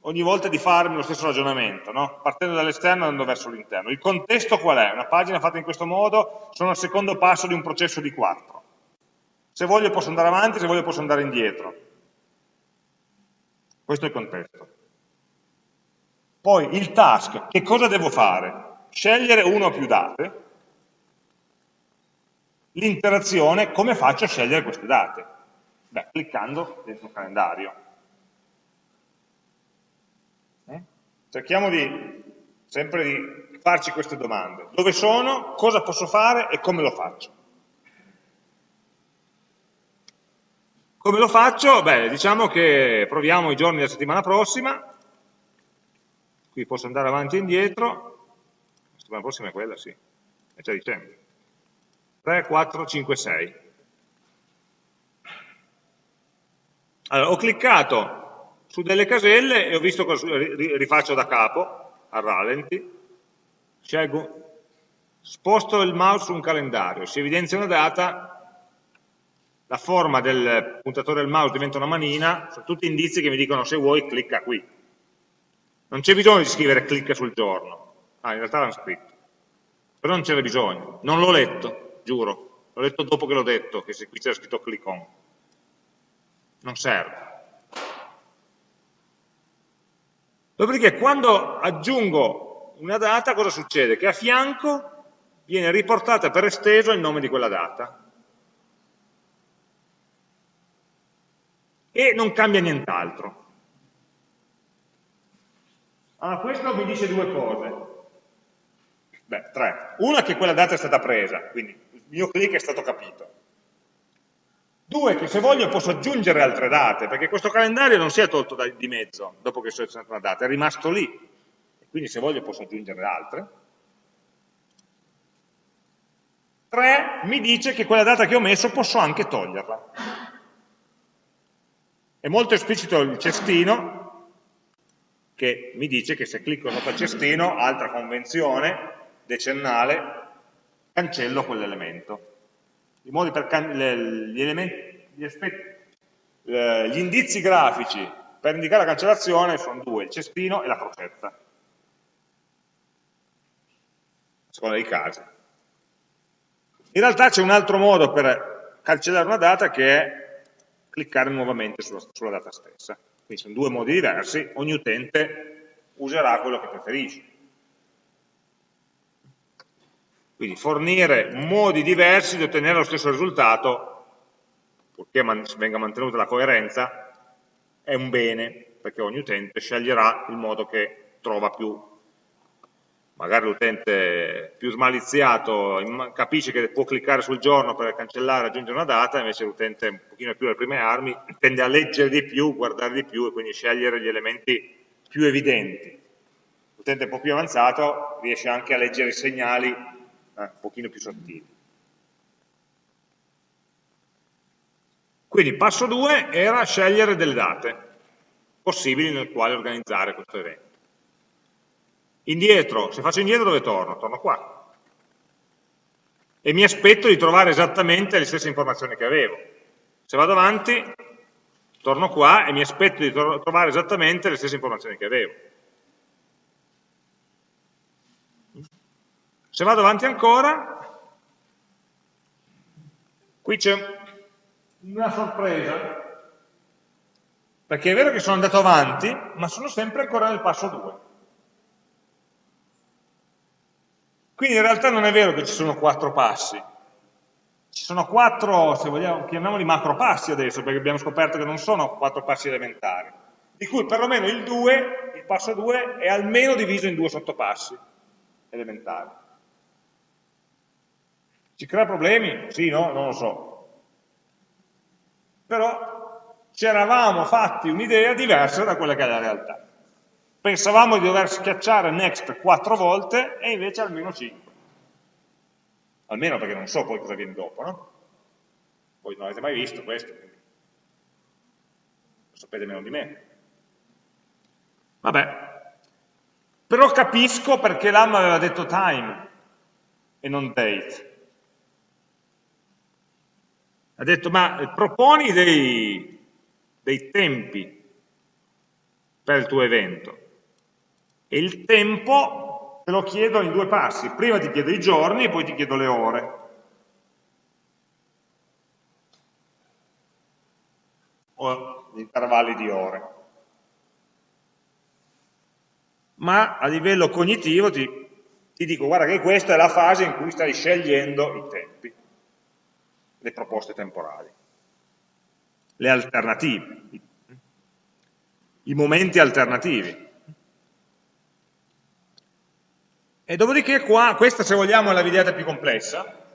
ogni volta di farmi lo stesso ragionamento, no? partendo dall'esterno e andando verso l'interno. Il contesto qual è? Una pagina fatta in questo modo sono al secondo passo di un processo di quattro. Se voglio posso andare avanti, se voglio posso andare indietro. Questo è il contesto. Poi il task, che cosa devo fare? Scegliere una o più date. L'interazione, come faccio a scegliere queste date? Beh, cliccando dentro il calendario. Cerchiamo di sempre di farci queste domande. Dove sono, cosa posso fare e come lo faccio? Come lo faccio? Beh, diciamo che proviamo i giorni della settimana prossima, qui posso andare avanti e indietro, settimana prossima è quella, sì, è già dicembre. 3, 4, 5, 6. Allora, ho cliccato su delle caselle e ho visto cosa rifaccio da capo, a rallenti, scelgo, sposto il mouse su un calendario, si evidenzia una data, la forma del puntatore del mouse diventa una manina, sono tutti indizi che mi dicono se vuoi clicca qui. Non c'è bisogno di scrivere clicca sul giorno, ah in realtà l'hanno scritto, però non c'era bisogno, non l'ho letto, giuro, l'ho letto dopo che l'ho detto, che qui c'era scritto click on, non serve. Dopodiché quando aggiungo una data cosa succede? Che a fianco viene riportata per esteso il nome di quella data. e non cambia nient'altro. Allora, questo mi dice due cose. Beh, tre. Una è che quella data è stata presa, quindi il mio click è stato capito. Due, che se voglio posso aggiungere altre date, perché questo calendario non si è tolto di mezzo dopo che ho selezionato una data, è rimasto lì. Quindi se voglio posso aggiungere altre. Tre, mi dice che quella data che ho messo posso anche toglierla. È molto esplicito il cestino, che mi dice che se clicco sopra il cestino, altra convenzione decennale, cancello quell'elemento. I modi per gli, gli, gli indizi grafici per indicare la cancellazione sono due, il cestino e la crocetta. A seconda dei casi. In realtà c'è un altro modo per cancellare una data che è cliccare nuovamente sulla, sulla data stessa. Quindi sono due modi diversi, ogni utente userà quello che preferisce. Quindi fornire modi diversi di ottenere lo stesso risultato, purché man venga mantenuta la coerenza, è un bene, perché ogni utente sceglierà il modo che trova più magari l'utente più smaliziato capisce che può cliccare sul giorno per cancellare e aggiungere una data, invece l'utente un pochino più alle prime armi tende a leggere di più, guardare di più e quindi scegliere gli elementi più evidenti. L'utente un po' più avanzato riesce anche a leggere i segnali eh, un pochino più sottili. Quindi passo 2 era scegliere delle date possibili nel quale organizzare questo evento. Indietro, se faccio indietro dove torno? Torno qua. E mi aspetto di trovare esattamente le stesse informazioni che avevo. Se vado avanti, torno qua e mi aspetto di trovare esattamente le stesse informazioni che avevo. Se vado avanti ancora, qui c'è una sorpresa, perché è vero che sono andato avanti, ma sono sempre ancora nel passo 2. Quindi in realtà non è vero che ci sono quattro passi, ci sono quattro, se vogliamo, chiamiamoli macro passi adesso, perché abbiamo scoperto che non sono quattro passi elementari, di cui perlomeno il 2, il passo 2, è almeno diviso in due sottopassi elementari. Ci crea problemi? Sì, no? Non lo so. Però ci eravamo fatti un'idea diversa da quella che è la realtà. Pensavamo di dover schiacciare next quattro volte e invece almeno cinque. Almeno perché non so poi cosa viene dopo, no? Voi non avete mai visto questo, quindi lo sapete meno di me. Vabbè. Però capisco perché l'AM aveva detto time e non date. Ha detto, ma proponi dei, dei tempi per il tuo evento. E il tempo te lo chiedo in due passi. Prima ti chiedo i giorni e poi ti chiedo le ore. O gli intervalli di ore. Ma a livello cognitivo ti, ti dico, guarda che questa è la fase in cui stai scegliendo i tempi, le proposte temporali, le alternative, i momenti alternativi. E dopodiché qua, questa se vogliamo è la videata più complessa,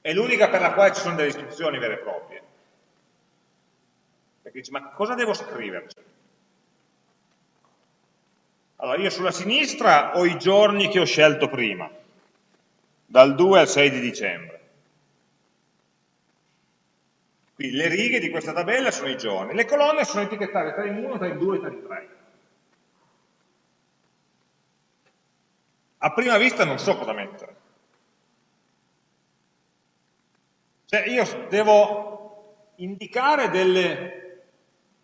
è l'unica per la quale ci sono delle istruzioni vere e proprie. Perché dici, ma cosa devo scriverci? Allora, io sulla sinistra ho i giorni che ho scelto prima, dal 2 al 6 di dicembre. Quindi le righe di questa tabella sono i giorni, le colonne sono etichettate tra in 1, tra in 2 e tra in 3. A prima vista non so cosa mettere. Cioè io devo indicare delle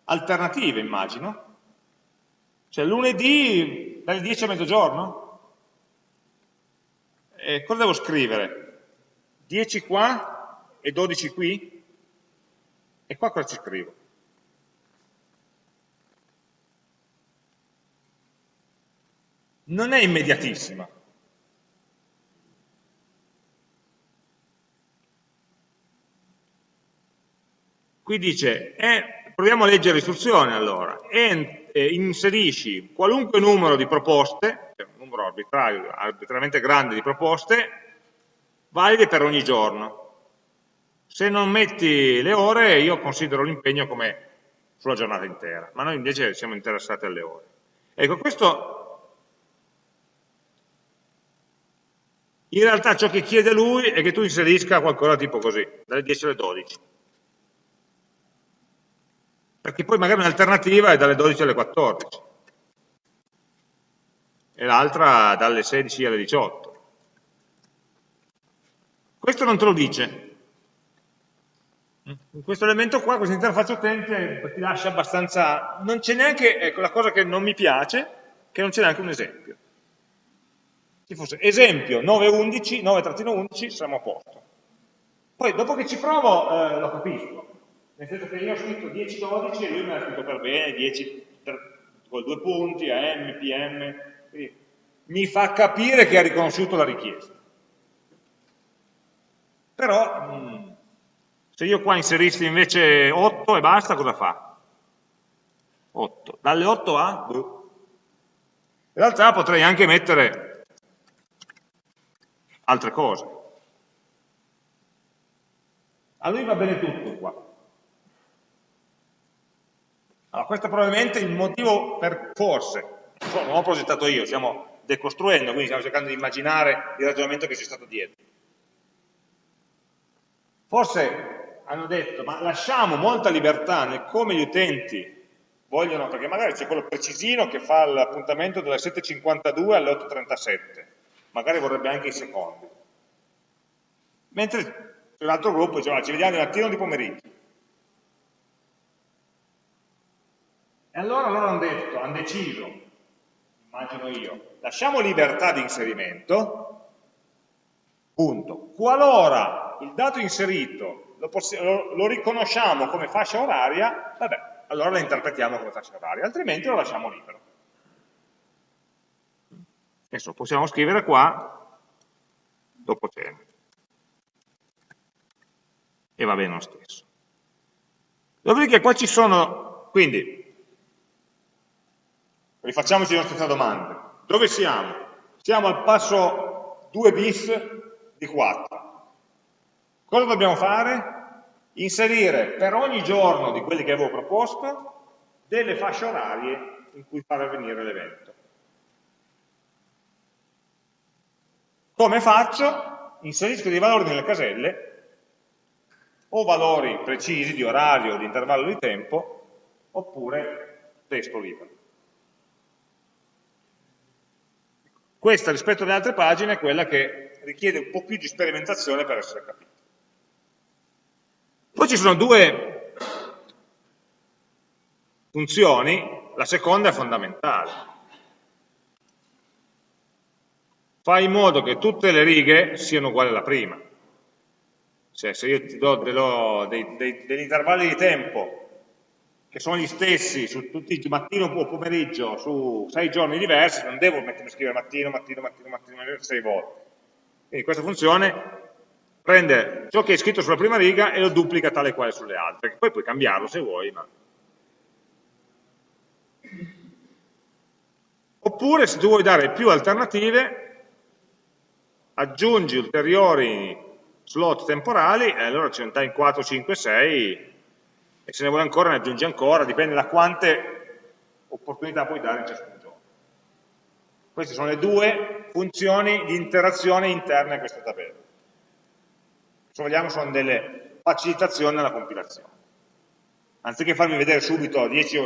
alternative, immagino. Cioè lunedì dalle 10 a mezzogiorno? E cosa devo scrivere? 10 qua e 12 qui? E qua cosa ci scrivo? Non è immediatissima. Qui dice, eh, proviamo a leggere l'istruzione allora, e, eh, inserisci qualunque numero di proposte, un numero arbitrario, arbitrariamente grande di proposte, valide per ogni giorno. Se non metti le ore, io considero l'impegno come sulla giornata intera, ma noi invece siamo interessati alle ore. Ecco, questo in realtà ciò che chiede lui è che tu inserisca qualcosa tipo così, dalle 10 alle 12 perché poi magari un'alternativa è dalle 12 alle 14 e l'altra dalle 16 alle 18. Questo non te lo dice. In questo elemento qua, questa interfaccia utente ti lascia abbastanza... Non c'è neanche, ecco la cosa che non mi piace, che non c'è neanche un esempio. Se fosse esempio 9.11, 9-11, siamo a posto. Poi dopo che ci provo eh, lo capisco, nel senso che io ho scritto 10-12 e lui me l'ha scritto per bene, 10 per, con due punti, AM, PM, mi fa capire che ha riconosciuto la richiesta. Però, mh, mm, se io qua inserissi invece 8 e basta, cosa fa? 8. Dalle 8 a? In realtà potrei anche mettere altre cose. A lui va bene tutto qua. Allora, questo è probabilmente il motivo per, forse, non ho progettato io, stiamo decostruendo, quindi stiamo cercando di immaginare il ragionamento che c'è stato dietro. Forse hanno detto, ma lasciamo molta libertà nel come gli utenti vogliono, perché magari c'è quello precisino che fa l'appuntamento dalle 7.52 alle 8.37, magari vorrebbe anche i secondi. Mentre c'è un altro gruppo che dice, ci vediamo di mattina o di pomeriggio. E allora loro hanno detto, hanno deciso, immagino io, lasciamo libertà di inserimento, punto. Qualora il dato inserito lo, lo, lo riconosciamo come fascia oraria, vabbè, allora la interpretiamo come fascia oraria, altrimenti lo lasciamo libero. Adesso possiamo scrivere qua, dopo cena. E va bene lo stesso. Dopodiché qua ci sono, quindi, Rifacciamoci le nostre domande. Dove siamo? Siamo al passo 2 bis di 4. Cosa dobbiamo fare? Inserire per ogni giorno di quelli che avevo proposto delle fasce orarie in cui far avvenire l'evento. Come faccio? Inserisco dei valori nelle caselle, o valori precisi di orario, di intervallo di tempo, oppure testo libero. Questa rispetto alle altre pagine è quella che richiede un po' più di sperimentazione per essere capita. Poi ci sono due funzioni, la seconda è fondamentale. Fai in modo che tutte le righe siano uguali alla prima. Cioè se io ti do dello, dei, dei, degli intervalli di tempo che sono gli stessi su tutti mattino o pomeriggio su sei giorni diversi, non devo mettermi a scrivere mattino, mattino, mattino, mattino, sei volte. Quindi questa funzione prende ciò che è scritto sulla prima riga e lo duplica tale quale sulle altre, poi puoi cambiarlo se vuoi, ma... Oppure se tu vuoi dare più alternative, aggiungi ulteriori slot temporali e allora ce ne dai 4, 5, 6 e se ne vuole ancora ne aggiungi ancora, dipende da quante opportunità puoi dare in ciascun giorno. Queste sono le due funzioni di interazione interne a questa tabella. Se vogliamo sono delle facilitazioni nella compilazione. Anziché farmi vedere subito 10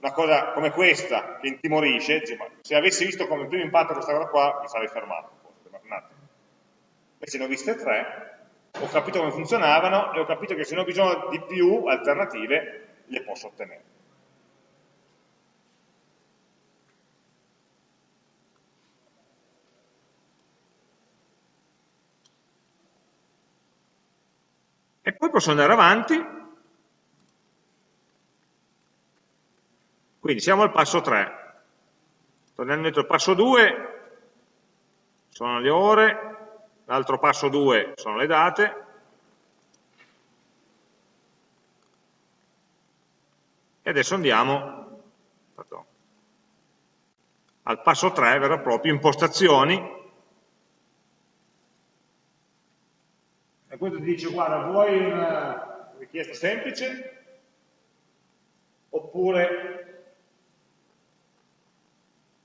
una cosa come questa che intimorisce, dice, se avessi visto come primo impatto questa cosa qua, mi sarei fermato. Invece ne ho viste tre, ho capito come funzionavano e ho capito che se ne ho bisogno di più alternative, le posso ottenere. E poi posso andare avanti. Quindi siamo al passo 3. Tornando dentro il passo 2, sono le ore, l'altro passo 2 sono le date, e adesso andiamo pardon, al passo 3, vero e proprio, impostazioni, e questo ti dice, guarda, vuoi una richiesta semplice, oppure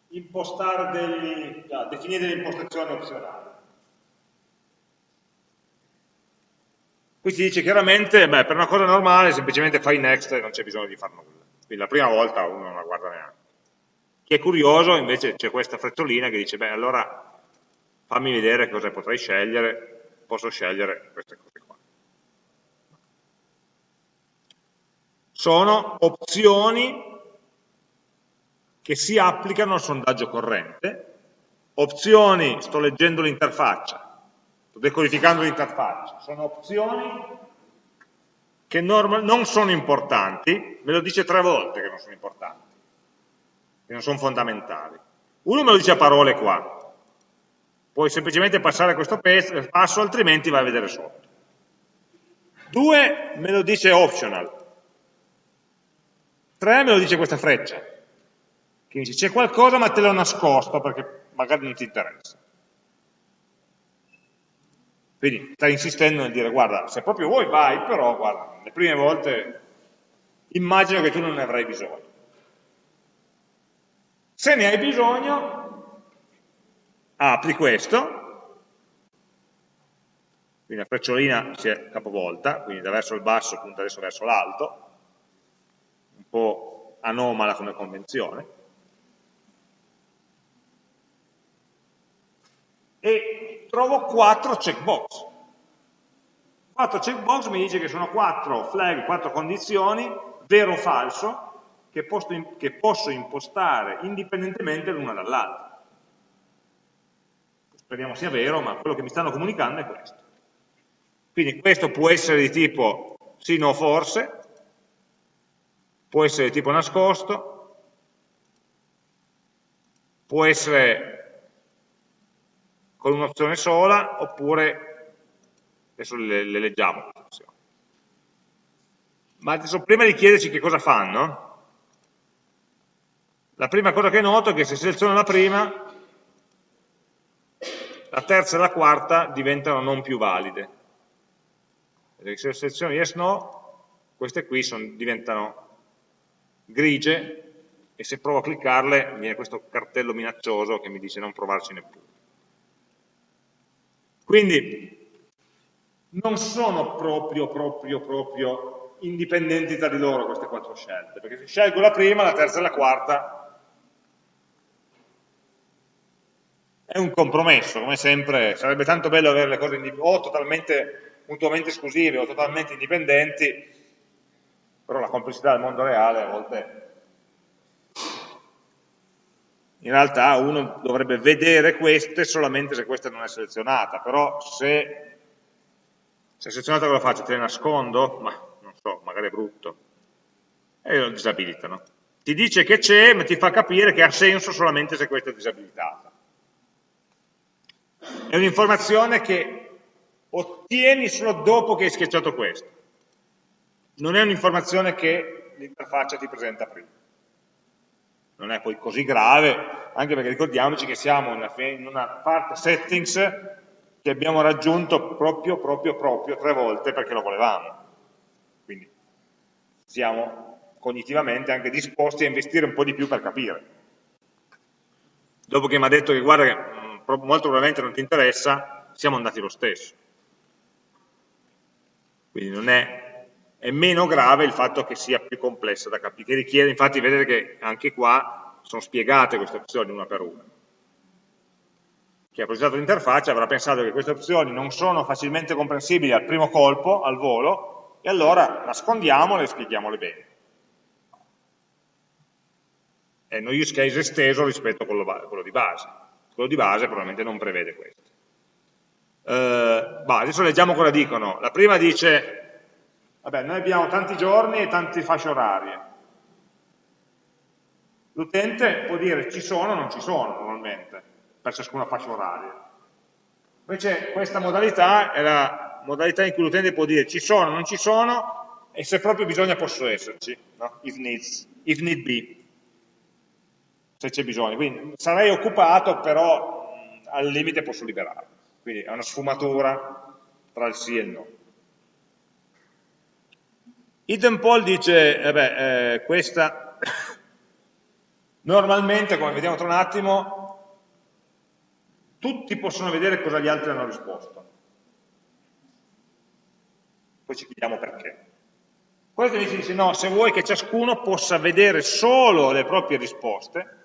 impostare degli, no, definire delle impostazioni opzionali. Qui si dice chiaramente, beh, per una cosa normale semplicemente fai next e non c'è bisogno di fare nulla. Quindi la prima volta uno non la guarda neanche. Chi è curioso invece c'è questa frettolina che dice, beh allora fammi vedere cosa potrei scegliere, posso scegliere queste cose qua. Sono opzioni che si applicano al sondaggio corrente, opzioni, sto leggendo l'interfaccia, sto decodificando l'interfaccia, sono opzioni che non sono importanti, me lo dice tre volte che non sono importanti, che non sono fondamentali. Uno me lo dice a parole qua, puoi semplicemente passare questo passo, altrimenti vai a vedere sotto. Due me lo dice optional, tre me lo dice questa freccia, che dice c'è qualcosa ma te l'ho nascosto perché magari non ti interessa. Quindi sta insistendo nel dire guarda, se proprio vuoi vai, però guarda, le prime volte immagino che tu non ne avrai bisogno. Se ne hai bisogno, apri questo, quindi la frecciolina si è capovolta, quindi da verso il basso punta adesso verso l'alto, un po' anomala come convenzione, e trovo quattro checkbox. Quattro checkbox mi dice che sono quattro flag, quattro condizioni, vero o falso, che posso, che posso impostare indipendentemente l'una dall'altra. Speriamo sia vero, ma quello che mi stanno comunicando è questo. Quindi questo può essere di tipo sì, no, forse, può essere di tipo nascosto, può essere con un'opzione sola, oppure, adesso le, le leggiamo Ma adesso prima di chiederci che cosa fanno, la prima cosa che noto è che se seleziono la prima, la terza e la quarta diventano non più valide. Se seleziono yes no, queste qui sono, diventano grigie e se provo a cliccarle viene questo cartello minaccioso che mi dice non provarci neppure. Quindi non sono proprio, proprio, proprio indipendenti tra di loro queste quattro scelte, perché se scelgo la prima, la terza e la quarta è un compromesso, come sempre, sarebbe tanto bello avere le cose o totalmente mutuamente esclusive o totalmente indipendenti, però la complessità del mondo reale a volte in realtà uno dovrebbe vedere queste solamente se questa non è selezionata, però se, se è selezionata cosa faccio? Te le nascondo? Ma non so, magari è brutto. E lo disabilitano. Ti dice che c'è, ma ti fa capire che ha senso solamente se questa è disabilitata. È un'informazione che ottieni solo dopo che hai schiacciato questo. Non è un'informazione che l'interfaccia ti presenta prima. non è poi così grave, anche perché ricordiamoci che siamo in una, parte settings che abbiamo raggiunto proprio, proprio, proprio tre volte perché lo volevamo. Quindi siamo cognitivamente anche disposti a investire un po' di più per capire. Dopo che mi ha detto che guarda molto probabilmente non ti interessa, siamo andati lo stesso. Quindi non è, è meno grave il fatto che sia più complessa da capire, che richiede, infatti vedete che anche qua sono spiegate queste opzioni una per una. Chi ha progettato l'interfaccia avrà pensato che queste opzioni non sono facilmente comprensibili al primo colpo, al volo, e allora nascondiamole e spieghiamole bene. È uno use case esteso rispetto a quello, quello di base. Quello di base probabilmente non prevede questo. Eh, bah, adesso leggiamo cosa dicono. La prima dice, vabbè, noi abbiamo tanti giorni e tante fasce orarie. L'utente può dire ci sono o non ci sono normalmente, per ciascuna fascia oraria. Invece questa modalità è la modalità in cui l'utente può dire ci sono o non ci sono e se proprio bisogna posso esserci, no? if, needs, if need be, se c'è bisogno. Quindi sarei occupato però al limite posso liberare. Quindi è una sfumatura tra il sì e il no. Hidden poll dice, eh beh, eh, questa normalmente, come vediamo tra un attimo, tutti possono vedere cosa gli altri hanno risposto. Poi ci chiediamo perché. Questo invece dice no, se vuoi che ciascuno possa vedere solo le proprie risposte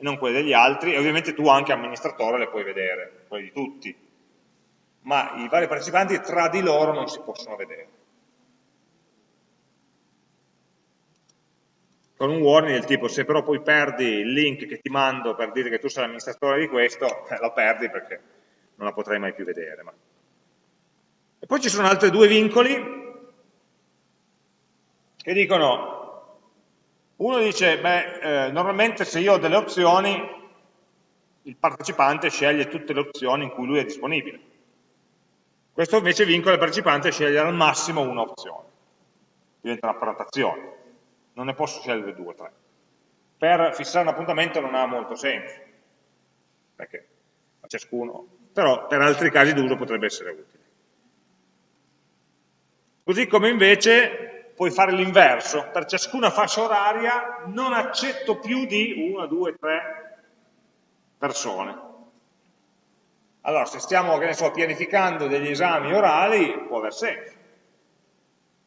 e non quelle degli altri, e ovviamente tu anche amministratore le puoi vedere, quelle di tutti, ma i vari partecipanti tra di loro non si possono vedere. Con un warning del tipo, se però poi perdi il link che ti mando per dire che tu sei l'amministratore di questo, eh, lo perdi perché non la potrai mai più vedere. Ma... E poi ci sono altri due vincoli che dicono, uno dice, beh, eh, normalmente se io ho delle opzioni, il partecipante sceglie tutte le opzioni in cui lui è disponibile. Questo invece vincola il partecipante a scegliere al massimo un'opzione. Diventa una prenotazione. Non ne posso scegliere due o tre. Per fissare un appuntamento non ha molto senso, perché a ciascuno, però per altri casi d'uso potrebbe essere utile. Così come invece puoi fare l'inverso, per ciascuna fascia oraria non accetto più di una, due, tre persone, allora, se stiamo, che ne so, pianificando degli esami orali, può aver senso.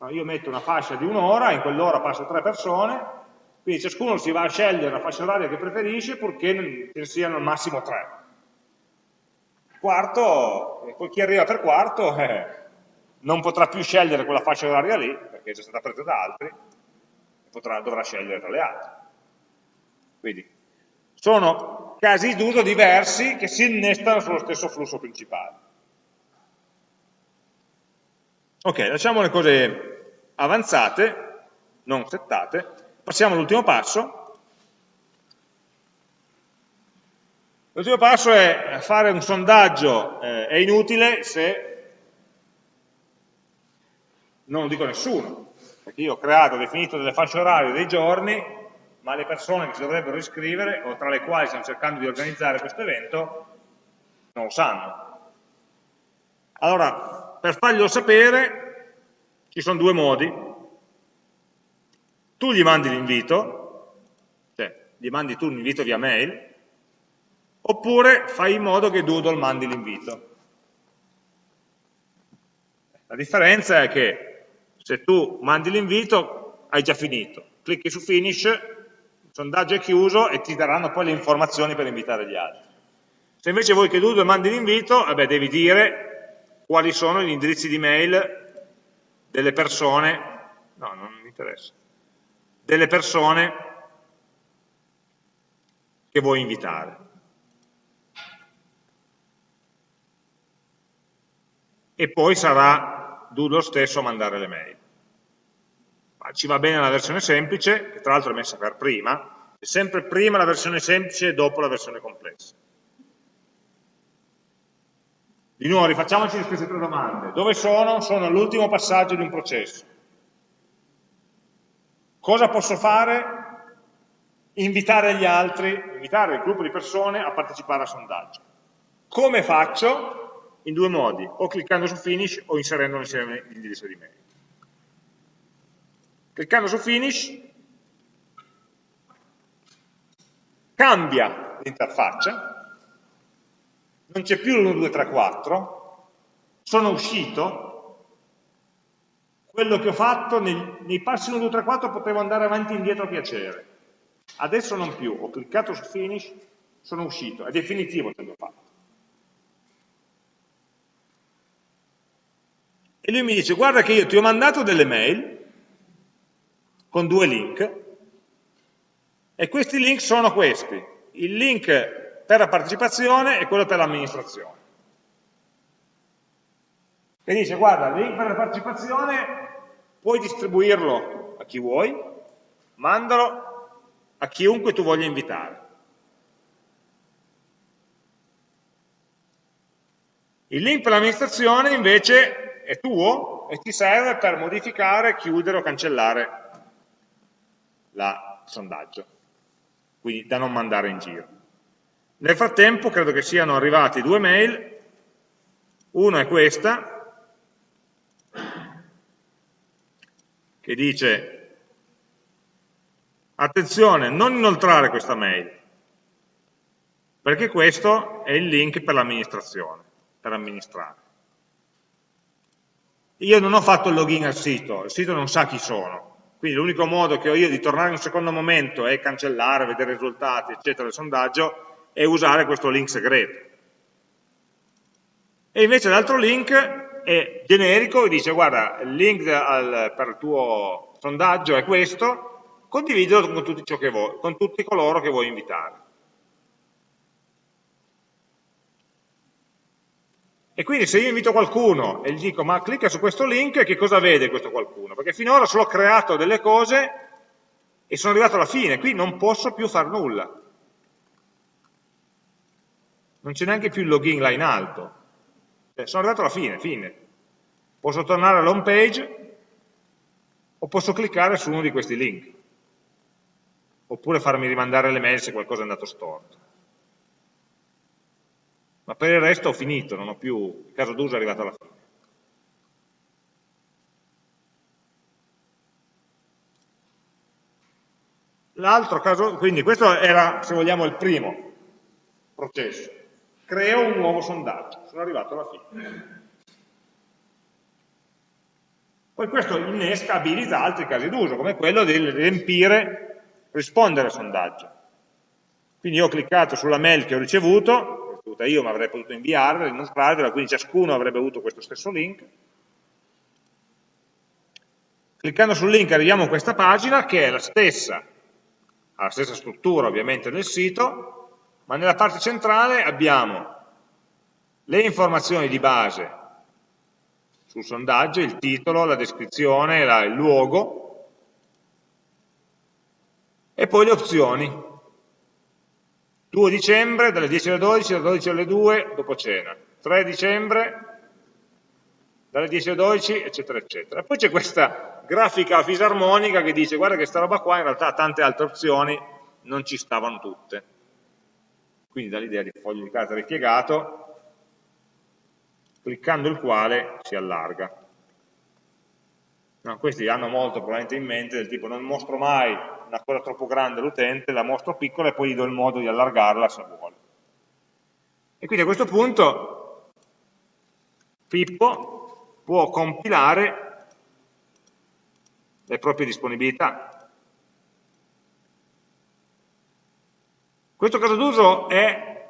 io metto una fascia di un'ora, in quell'ora passo tre persone, quindi ciascuno si va a scegliere la fascia oraria che preferisce purché ce ne siano al massimo tre. Quarto, poi chi arriva per quarto eh, non potrà più scegliere quella fascia oraria lì, perché è già stata presa da altri, potrà, dovrà scegliere tra le altre. Quindi sono casi d'uso diversi che si innestano sullo stesso flusso principale. Ok, lasciamo le cose avanzate, non settate, passiamo all'ultimo passo. L'ultimo passo è fare un sondaggio, eh, è inutile se non lo dico nessuno, perché io ho creato, ho definito delle fasce orarie dei giorni, ma le persone che si dovrebbero iscrivere, o tra le quali stiamo cercando di organizzare questo evento, non lo sanno. Allora, per farglielo sapere, ci sono due modi. Tu gli mandi l'invito, cioè gli mandi tu l'invito via mail, oppure fai in modo che Doodle mandi l'invito. La differenza è che se tu mandi l'invito hai già finito, clicchi su finish il sondaggio è chiuso e ti daranno poi le informazioni per invitare gli altri. Se invece vuoi che Doodle mandi l'invito, devi dire quali sono gli indirizzi di mail delle persone, no, non mi interessa, delle persone che vuoi invitare. E poi sarà Doodle stesso a mandare le mail ci va bene la versione semplice, che tra l'altro è messa per prima, è sempre prima la versione semplice e dopo la versione complessa. Di nuovo, rifacciamoci queste tre domande. Dove sono? Sono all'ultimo passaggio di un processo. Cosa posso fare invitare gli altri, invitare il gruppo di persone a partecipare al sondaggio. Come faccio? In due modi, o cliccando su finish o inserendo insieme l'indirizzo di mail. Cliccando su finish cambia l'interfaccia, non c'è più l'1, 2, 3, 4, sono uscito, quello che ho fatto nei, nei passi 1, 2, 3, 4 potevo andare avanti e indietro a piacere, adesso non più, ho cliccato su finish, sono uscito, è definitivo quello che ho fatto. E lui mi dice, guarda che io ti ho mandato delle mail con due link, e questi link sono questi, il link per la partecipazione e quello per l'amministrazione. E dice, guarda, il link per la partecipazione puoi distribuirlo a chi vuoi, mandalo a chiunque tu voglia invitare. Il link per l'amministrazione invece è tuo e ti serve per modificare, chiudere o cancellare il sondaggio quindi da non mandare in giro. Nel frattempo credo che siano arrivati due mail, una è questa, che dice attenzione, non inoltrare questa mail, perché questo è il link per l'amministrazione, per amministrare. Io non ho fatto il login al sito, il sito non sa chi sono, quindi l'unico modo che ho io di tornare in un secondo momento e cancellare, vedere i risultati, eccetera, del sondaggio, è usare questo link segreto. E invece l'altro link è generico e dice guarda, il link al, per il tuo sondaggio è questo, condividilo con tutti, vuoi, con tutti coloro che vuoi invitare. E quindi se io invito qualcuno e gli dico ma clicca su questo link, che cosa vede questo qualcuno? Perché finora solo ho creato delle cose e sono arrivato alla fine, qui non posso più fare nulla. Non c'è neanche più il login là in alto. Cioè, sono arrivato alla fine, fine. Posso tornare all'home page o posso cliccare su uno di questi link. Oppure farmi rimandare le mail se qualcosa è andato storto ma per il resto ho finito, non ho più, il caso d'uso è arrivato alla fine. L'altro caso, quindi questo era, se vogliamo, il primo processo. Creo un nuovo sondaggio, sono arrivato alla fine. Poi questo innesca, abilita altri casi d'uso, come quello di riempire, rispondere al sondaggio. Quindi io ho cliccato sulla mail che ho ricevuto, ricevuta io, ma avrei potuto inviarla, inoltrarvela, quindi ciascuno avrebbe avuto questo stesso link. Cliccando sul link arriviamo a questa pagina che è la stessa, ha la stessa struttura ovviamente del sito, ma nella parte centrale abbiamo le informazioni di base sul sondaggio, il titolo, la descrizione, la, il luogo, e poi le opzioni, 2 dicembre dalle 10 alle 12, dalle 12 alle 2 dopo cena, 3 dicembre dalle 10 alle 12, eccetera, eccetera. Poi c'è questa grafica fisarmonica che dice guarda che sta roba qua in realtà tante altre opzioni non ci stavano tutte. Quindi dall'idea di foglio di carta ripiegato, cliccando il quale si allarga. No, questi hanno molto probabilmente in mente del tipo non mostro mai una cosa troppo grande all'utente, la mostro piccola e poi gli do il modo di allargarla se vuole. E quindi a questo punto Pippo può compilare le proprie disponibilità. Questo caso d'uso è,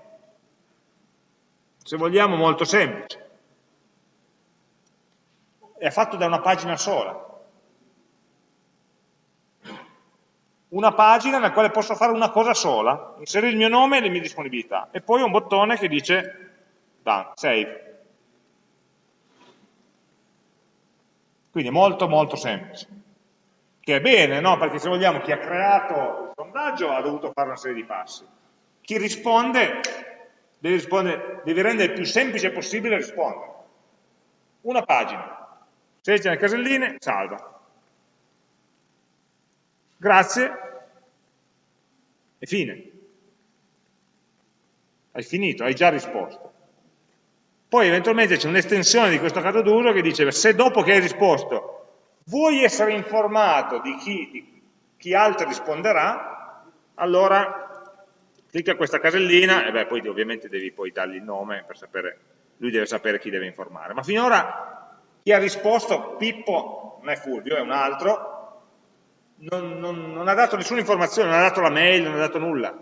se vogliamo, molto semplice. È fatto da una pagina sola. Una pagina nella quale posso fare una cosa sola, inserire il mio nome e le mie disponibilità, e poi un bottone che dice done, save. Quindi è molto molto semplice. Che è bene, no? Perché se vogliamo chi ha creato il sondaggio ha dovuto fare una serie di passi. Chi risponde deve, rispondere, deve rendere il più semplice possibile rispondere. Una pagina, seleziona le caselline, salva. Grazie, e fine. Hai finito, hai già risposto. Poi eventualmente c'è un'estensione di questo caso d'uso che dice se dopo che hai risposto vuoi essere informato di chi, di chi altro risponderà, allora clicca questa casellina e beh, poi ovviamente devi poi dargli il nome per sapere, lui deve sapere chi deve informare. Ma finora chi ha risposto, Pippo, non è Fulvio, è un altro, non, non, non ha dato nessuna informazione, non ha dato la mail, non ha dato nulla.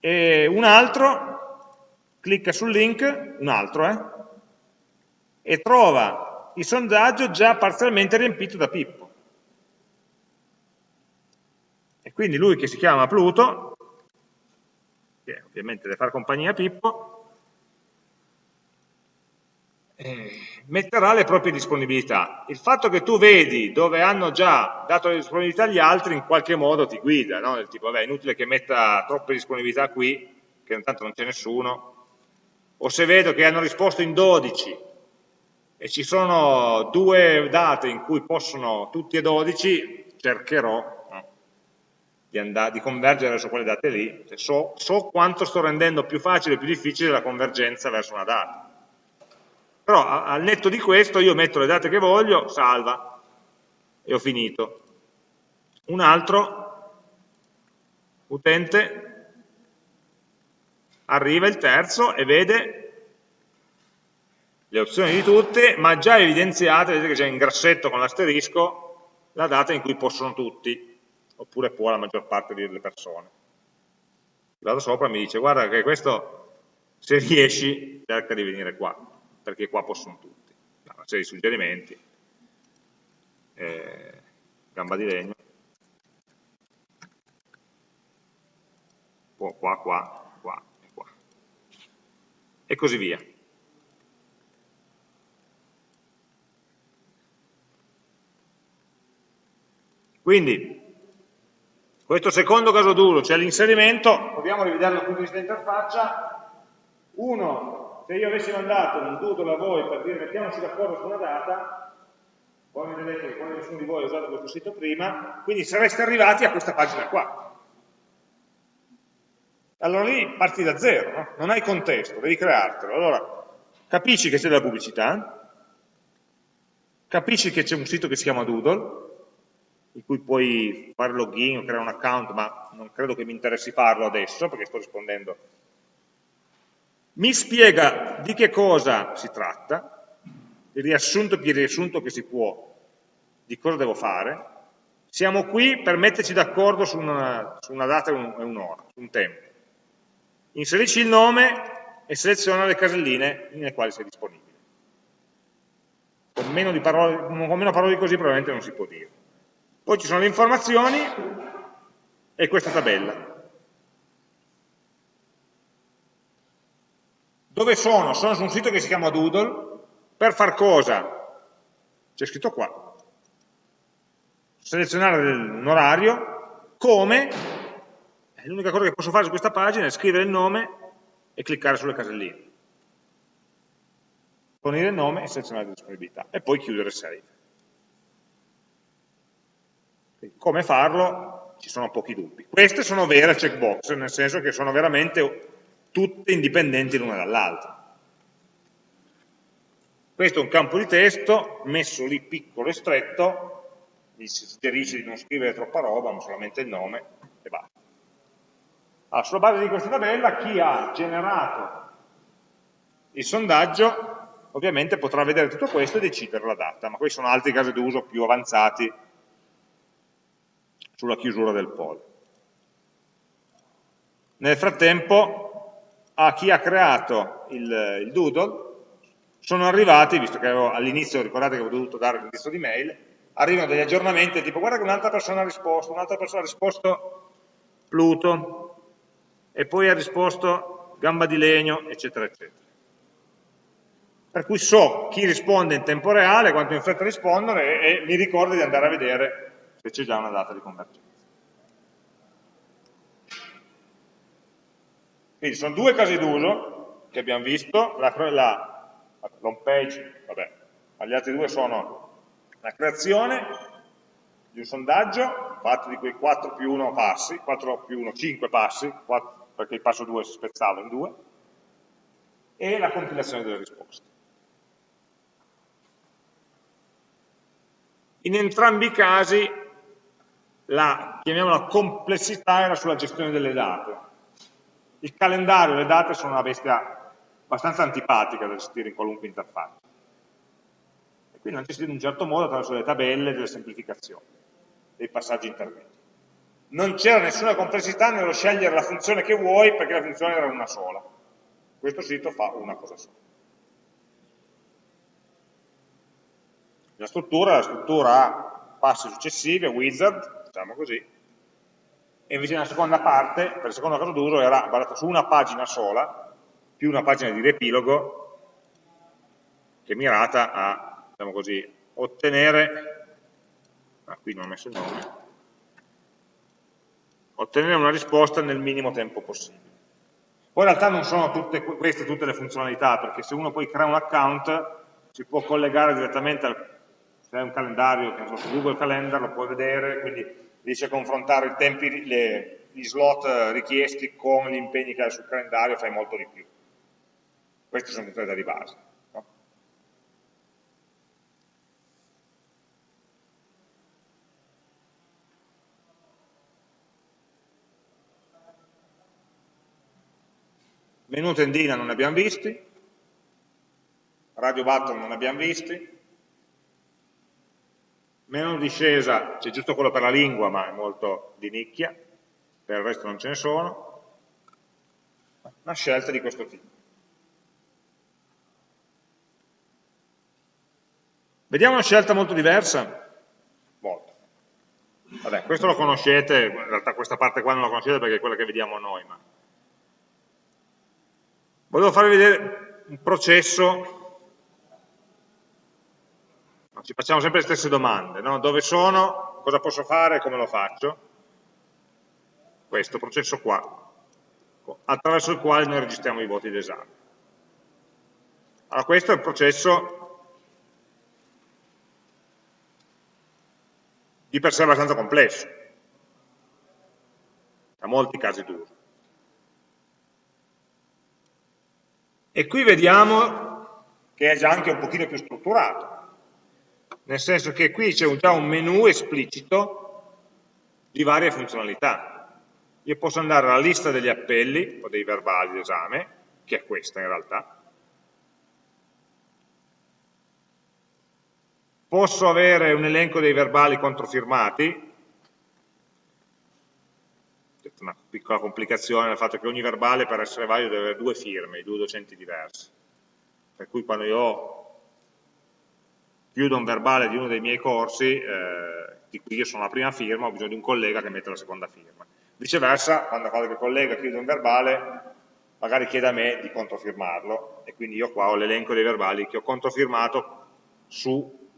E un altro clicca sul link, un altro, eh, e trova il sondaggio già parzialmente riempito da Pippo. E quindi lui che si chiama Pluto, che ovviamente deve fare compagnia a Pippo, eh, metterà le proprie disponibilità. Il fatto che tu vedi dove hanno già dato le disponibilità agli altri in qualche modo ti guida, no? Del tipo, vabbè, è inutile che metta troppe disponibilità qui, che intanto non c'è nessuno, o se vedo che hanno risposto in 12 e ci sono due date in cui possono tutti e 12, cercherò no? di, andare, di, convergere su quelle date lì, cioè, so, so quanto sto rendendo più facile e più difficile la convergenza verso una data però al netto di questo io metto le date che voglio, salva, e ho finito. Un altro utente arriva il terzo e vede le opzioni di tutte, ma già evidenziate, vedete che c'è in grassetto con l'asterisco, la data in cui possono tutti, oppure può la maggior parte delle persone. Vado sopra e mi dice, guarda che questo, se riesci, cerca di venire qua perché qua possono tutti. Una serie di suggerimenti, eh, gamba di legno, qua, qua, qua e qua. E così via. Quindi, questo secondo caso duro, cioè l'inserimento, proviamo a rivederlo dal punto di vista interfaccia, uno se io avessi mandato un doodle a voi per dire mettiamoci d'accordo su una data, voi mi vedete che quando nessuno di voi ha usato questo sito prima, quindi sareste arrivati a questa pagina qua. Allora lì parti da zero, no? non hai contesto, devi creartelo. Allora, capisci che c'è della pubblicità, capisci che c'è un sito che si chiama Doodle, in cui puoi fare login o creare un account, ma non credo che mi interessi farlo adesso, perché sto rispondendo mi spiega di che cosa si tratta, il riassunto più riassunto che si può di cosa devo fare, siamo qui per metterci d'accordo su, su una, data e un'ora, su un tempo. Inserisci il nome e seleziona le caselline nelle quali sei disponibile. Con meno, parole, con meno parole di così probabilmente non si può dire. Poi ci sono le informazioni e questa tabella. Dove sono? Sono su un sito che si chiama Doodle. Per far cosa? C'è scritto qua. Selezionare un orario. Come? L'unica cosa che posso fare su questa pagina è scrivere il nome e cliccare sulle caselline. Fornire il nome e selezionare la disponibilità. E poi chiudere save. Come farlo? Ci sono pochi dubbi. Queste sono vere checkbox, nel senso che sono veramente tutte indipendenti l'una dall'altra. Questo è un campo di testo messo lì piccolo e stretto, mi suggerisce di non scrivere troppa roba, ma solamente il nome e basta. Allora, sulla base di questa tabella chi ha generato il sondaggio ovviamente potrà vedere tutto questo e decidere la data, ma questi sono altri casi d'uso più avanzati sulla chiusura del poll. Nel frattempo a chi ha creato il, il doodle sono arrivati, visto che all'inizio, ricordate che avevo dovuto dare l'indirizzo di mail, arrivano degli aggiornamenti tipo guarda che un'altra persona ha risposto, un'altra persona ha risposto Pluto, e poi ha risposto gamba di legno, eccetera, eccetera. Per cui so chi risponde in tempo reale, quanto in fretta rispondono e, e mi ricordo di andare a vedere se c'è già una data di convergenza. Quindi sono due casi d'uso che abbiamo visto, la, la, l'home page, vabbè, gli altri due sono la creazione di un sondaggio fatto di quei 4 più 1 passi, 4 più 1, 5 passi, 4, perché il passo 2 si spezzava in due, e la compilazione delle risposte. In entrambi i casi la, chiamiamola complessità era sulla gestione delle date. Il calendario e le date sono una bestia abbastanza antipatica da gestire in qualunque interfaccia. E quindi hanno gestito in un certo modo attraverso le tabelle, delle semplificazioni, dei passaggi intermedi. Non c'era nessuna complessità nello scegliere la funzione che vuoi perché la funzione era una sola. Questo sito fa una cosa sola. La struttura, la struttura ha passi successivi, wizard, diciamo così, e invece nella seconda parte, per il secondo caso d'uso, era basata su una pagina sola, più una pagina di riepilogo, che è mirata a, diciamo così, ottenere, ah, qui non ho messo il nome, ottenere una risposta nel minimo tempo possibile. Poi in realtà non sono tutte, queste tutte le funzionalità, perché se uno poi crea un account si può collegare direttamente al se hai un calendario che su Google Calendar lo puoi vedere, quindi a confrontare i tempi, le, gli slot richiesti con gli impegni che hai sul calendario, fai molto di più. Queste sono tutte le di base. No? Menu tendina non ne abbiamo visti, radio button non ne abbiamo visti, meno discesa, c'è giusto quello per la lingua, ma è molto di nicchia, per il resto non ce ne sono, una scelta di questo tipo. Vediamo una scelta molto diversa? Molto. Vabbè, questo lo conoscete, in realtà questa parte qua non la conoscete perché è quella che vediamo noi, ma... Volevo farvi vedere un processo ci facciamo sempre le stesse domande, no? dove sono, cosa posso fare come lo faccio? Questo processo qua, attraverso il quale noi registriamo i voti d'esame. Allora questo è il processo di per sé abbastanza complesso, ha molti casi d'uso. E qui vediamo che è già anche un pochino più strutturato, nel senso che qui c'è già un menu esplicito di varie funzionalità. Io posso andare alla lista degli appelli o dei verbali d'esame, che è questa in realtà, posso avere un elenco dei verbali controfirmati, una piccola complicazione nel fatto che ogni verbale per essere valido deve avere due firme, due docenti diversi, per cui quando io ho chiudo un verbale di uno dei miei corsi, eh, di cui io sono la prima firma, ho bisogno di un collega che mette la seconda firma. Viceversa, quando qualche collega chiude un verbale, magari chiede a me di controfirmarlo, e quindi io qua ho l'elenco dei verbali che ho controfirmato su,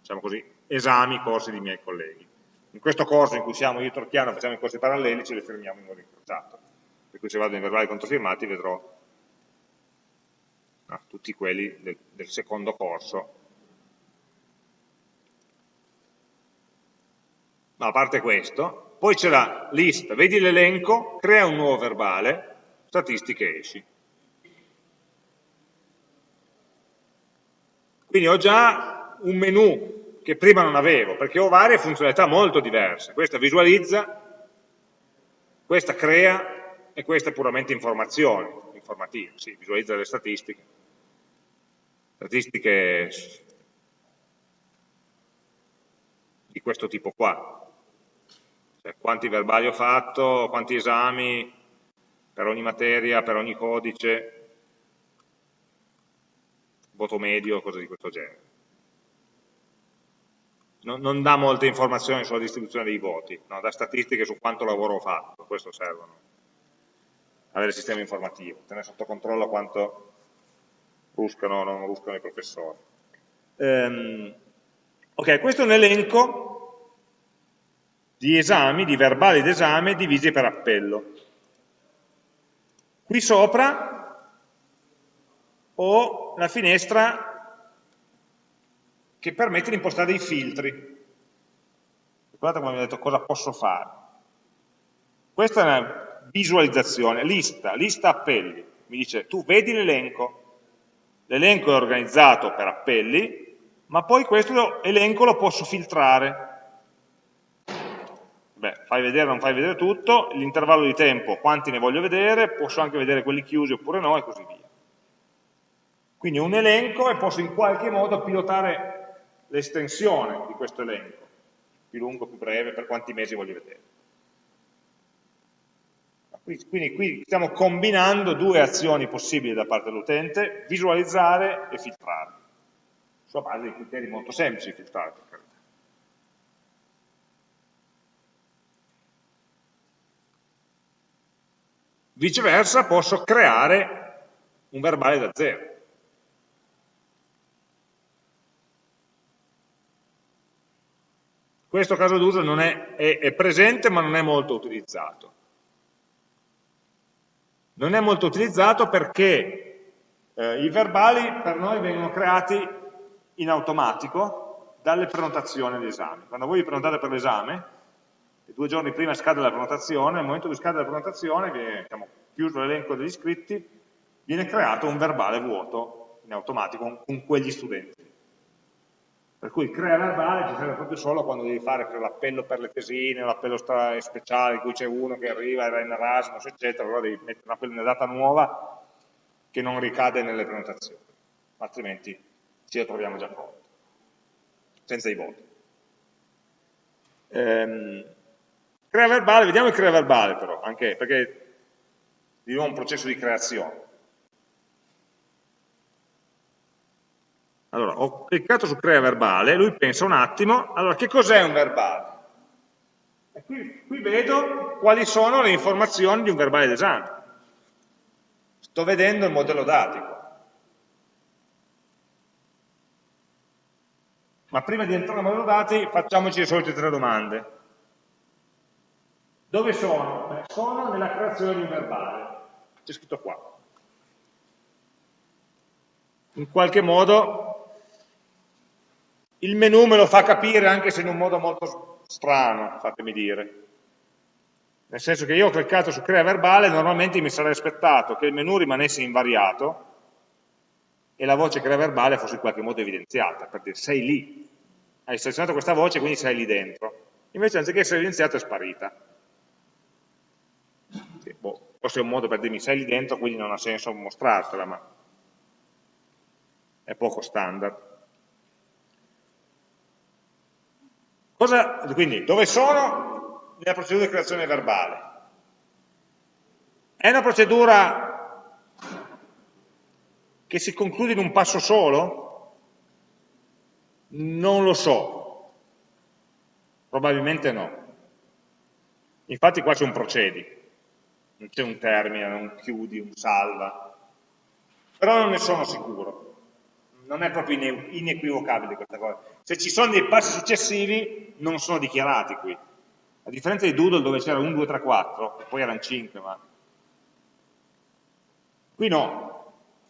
diciamo così, esami, corsi di miei colleghi. In questo corso in cui siamo io e Torchiano, facciamo i corsi paralleli, ce li firmiamo in modo incrociato. Per cui se vado in verbali controfirmati vedrò no, tutti quelli del, del secondo corso ma a parte questo, poi c'è la lista, vedi l'elenco, crea un nuovo verbale, statistiche esci. Quindi ho già un menu che prima non avevo, perché ho varie funzionalità molto diverse. Questa visualizza, questa crea e questa è puramente informazione, informativa, sì, visualizza le statistiche. Statistiche di questo tipo qua, cioè, quanti verbali ho fatto, quanti esami per ogni materia, per ogni codice, voto medio, cose di questo genere. Non, non dà molte informazioni sulla distribuzione dei voti, no? dà statistiche su quanto lavoro ho fatto, questo servono, avere il sistema informativo, tenere sotto controllo quanto ruscano o non ruscano i professori. Um, ok, questo è un elenco di esami, di verbali d'esame divisi per appello. Qui sopra ho la finestra che permette di impostare dei filtri. guardate come ha detto cosa posso fare. Questa è una visualizzazione, lista, lista appelli. Mi dice, tu vedi l'elenco, l'elenco è organizzato per appelli, ma poi questo elenco lo posso filtrare. Beh, fai vedere o non fai vedere tutto, l'intervallo di tempo, quanti ne voglio vedere, posso anche vedere quelli chiusi oppure no e così via. Quindi un elenco e posso in qualche modo pilotare l'estensione di questo elenco, più lungo, più breve, per quanti mesi voglio vedere. Quindi qui stiamo combinando due azioni possibili da parte dell'utente, visualizzare e filtrare, sulla base di criteri molto semplici filtrare per carità. Viceversa posso creare un verbale da zero. Questo caso d'uso è, è, è presente ma non è molto utilizzato. Non è molto utilizzato perché eh, i verbali per noi vengono creati in automatico dalle prenotazioni all'esame. Quando voi vi prenotate per l'esame, due giorni prima scade la prenotazione, nel momento di scade la prenotazione, viene diciamo, chiuso l'elenco degli iscritti, viene creato un verbale vuoto in automatico con, quegli studenti. Per cui crea verbale ci serve proprio solo quando devi fare l'appello per le tesine, l'appello speciale in cui c'è uno che arriva, era in Erasmus, eccetera, allora devi mettere un una data nuova che non ricade nelle prenotazioni, altrimenti ci ritroviamo già pronto, senza i voti. Ehm, crea verbale, vediamo il crea verbale però, anche perché di nuovo un processo di creazione. Allora, ho cliccato su crea verbale, lui pensa un attimo, allora che cos'è un verbale? E qui, qui vedo quali sono le informazioni di un verbale d'esame. Sto vedendo il modello datico. Ma prima di entrare nel modello dati facciamoci le solite tre domande. Dove sono? Beh, sono nella creazione di un verbale. C'è scritto qua. In qualche modo il menu me lo fa capire anche se in un modo molto strano, fatemi dire. Nel senso che io ho cliccato su crea verbale, normalmente mi sarei aspettato che il menu rimanesse invariato e la voce crea verbale fosse in qualche modo evidenziata, per dire sei lì, hai selezionato questa voce quindi sei lì dentro. Invece anziché essere evidenziata è sparita. Boh, forse è un modo per dirmi sei lì dentro, quindi non ha senso mostrartela, ma è poco standard. Cosa, quindi, dove sono? Nella procedura di creazione verbale. È una procedura che si conclude in un passo solo? Non lo so. Probabilmente no. Infatti qua c'è un procedi, non c'è un termine, un chiudi, un salva. Però non ne sono sicuro non è proprio inequivocabile questa cosa. Se ci sono dei passi successivi, non sono dichiarati qui. A differenza di Doodle dove c'era 1, 2, 3, 4, e poi erano 5, ma... Qui no.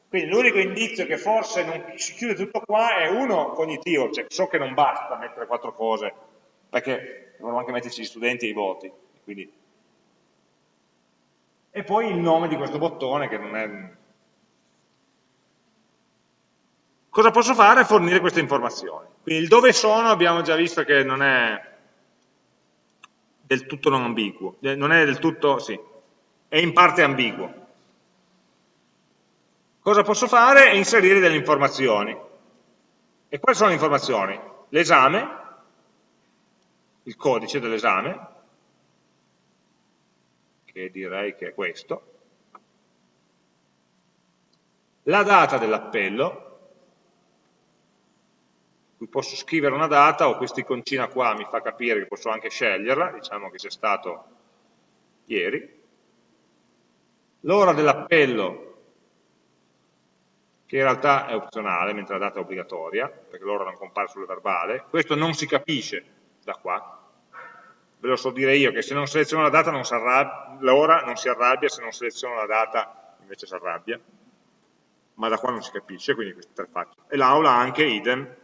Quindi l'unico indizio che forse non si chiude tutto qua è uno cognitivo, cioè so che non basta mettere quattro cose, perché dovremmo anche metterci gli studenti e i voti. Quindi... E poi il nome di questo bottone che non è Cosa posso fare? Fornire queste informazioni. Quindi il dove sono abbiamo già visto che non è del tutto non ambiguo, non è del tutto, sì, è in parte ambiguo. Cosa posso fare? È inserire delle informazioni. E quali sono le informazioni? L'esame, il codice dell'esame, che direi che è questo, la data dell'appello, cui posso scrivere una data o questa iconcina qua mi fa capire che posso anche sceglierla, diciamo che sia stato ieri, l'ora dell'appello che in realtà è opzionale, mentre la data è obbligatoria, perché l'ora non compare sul verbale, questo non si capisce da qua, ve lo so dire io, che se non seleziono la data l'ora non si arrabbia, se non seleziono la data invece si arrabbia, ma da qua non si capisce, quindi queste tre facce. E l'aula anche idem,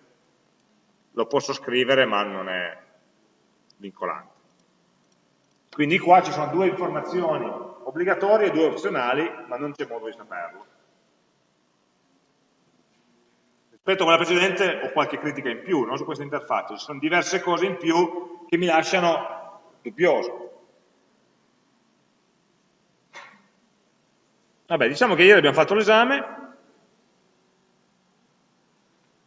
lo posso scrivere ma non è, vincolante. Quindi qua ci sono due informazioni obbligatorie e due opzionali, ma non c'è modo di saperlo. Rispetto a quella precedente ho qualche critica in più no, su questa interfaccia, ci sono diverse cose in più che mi lasciano dubbioso. Vabbè, diciamo che ieri abbiamo fatto l'esame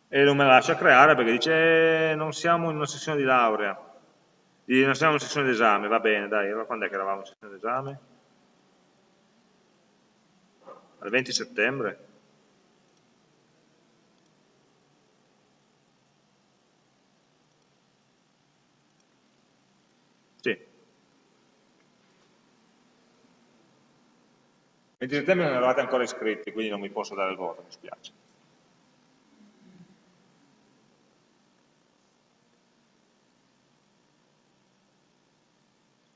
e non me la lascia creare perché dice eh, non siamo in una sessione di laurea, non siamo in una sessione d'esame, va bene, dai, allora quando è che eravamo in sessione d'esame? Al 20 settembre? Sì. 20 settembre non eravate ancora iscritti, quindi non mi posso dare il voto, mi spiace.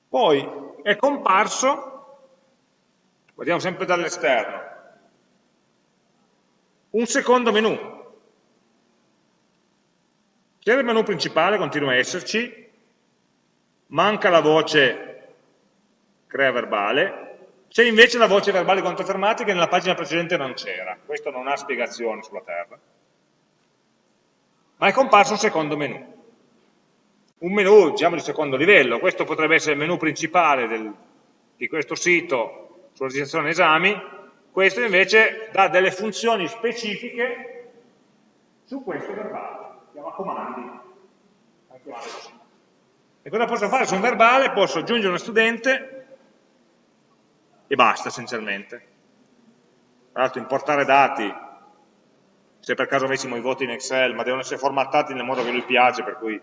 Poi è comparso, guardiamo sempre dall'esterno, un secondo menu. C'era il menu principale, continua a esserci, manca la voce crea verbale, c'è invece la voce verbale controfermati che nella pagina precedente non c'era, questo non ha spiegazione sulla terra, ma è comparso un secondo menu. Un menu diciamo, di secondo livello, questo potrebbe essere il menu principale del, di questo sito sulla registrazione esami, questo invece dà delle funzioni specifiche su questo verbale, chiama comandi. E cosa posso fare su un verbale? Posso aggiungere uno studente e basta essenzialmente. Tra l'altro importare dati, se per caso avessimo i voti in Excel, ma devono essere formattati nel modo che lui piace, per cui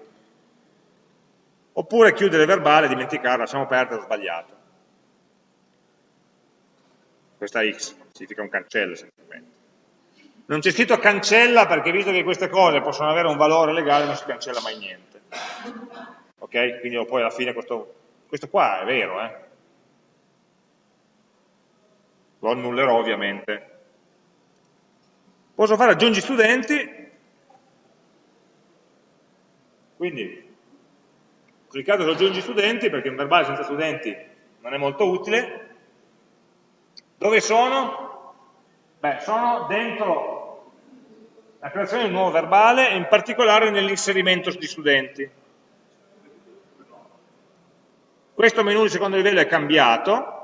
oppure chiudere verbale e dimenticarlo, lasciamo perdere, ho sbagliato. Questa X significa un cancello semplicemente. Non c'è scritto cancella perché visto che queste cose possono avere un valore legale non si cancella mai niente. Ok? Quindi poi alla fine questo, questo qua è vero, eh? Lo annullerò ovviamente. Posso fare aggiungi studenti, quindi cliccate su aggiungi studenti perché un verbale senza studenti non è molto utile. Dove sono? Beh, sono dentro la creazione di un nuovo verbale e in particolare nell'inserimento di studenti. Questo menu di secondo livello è cambiato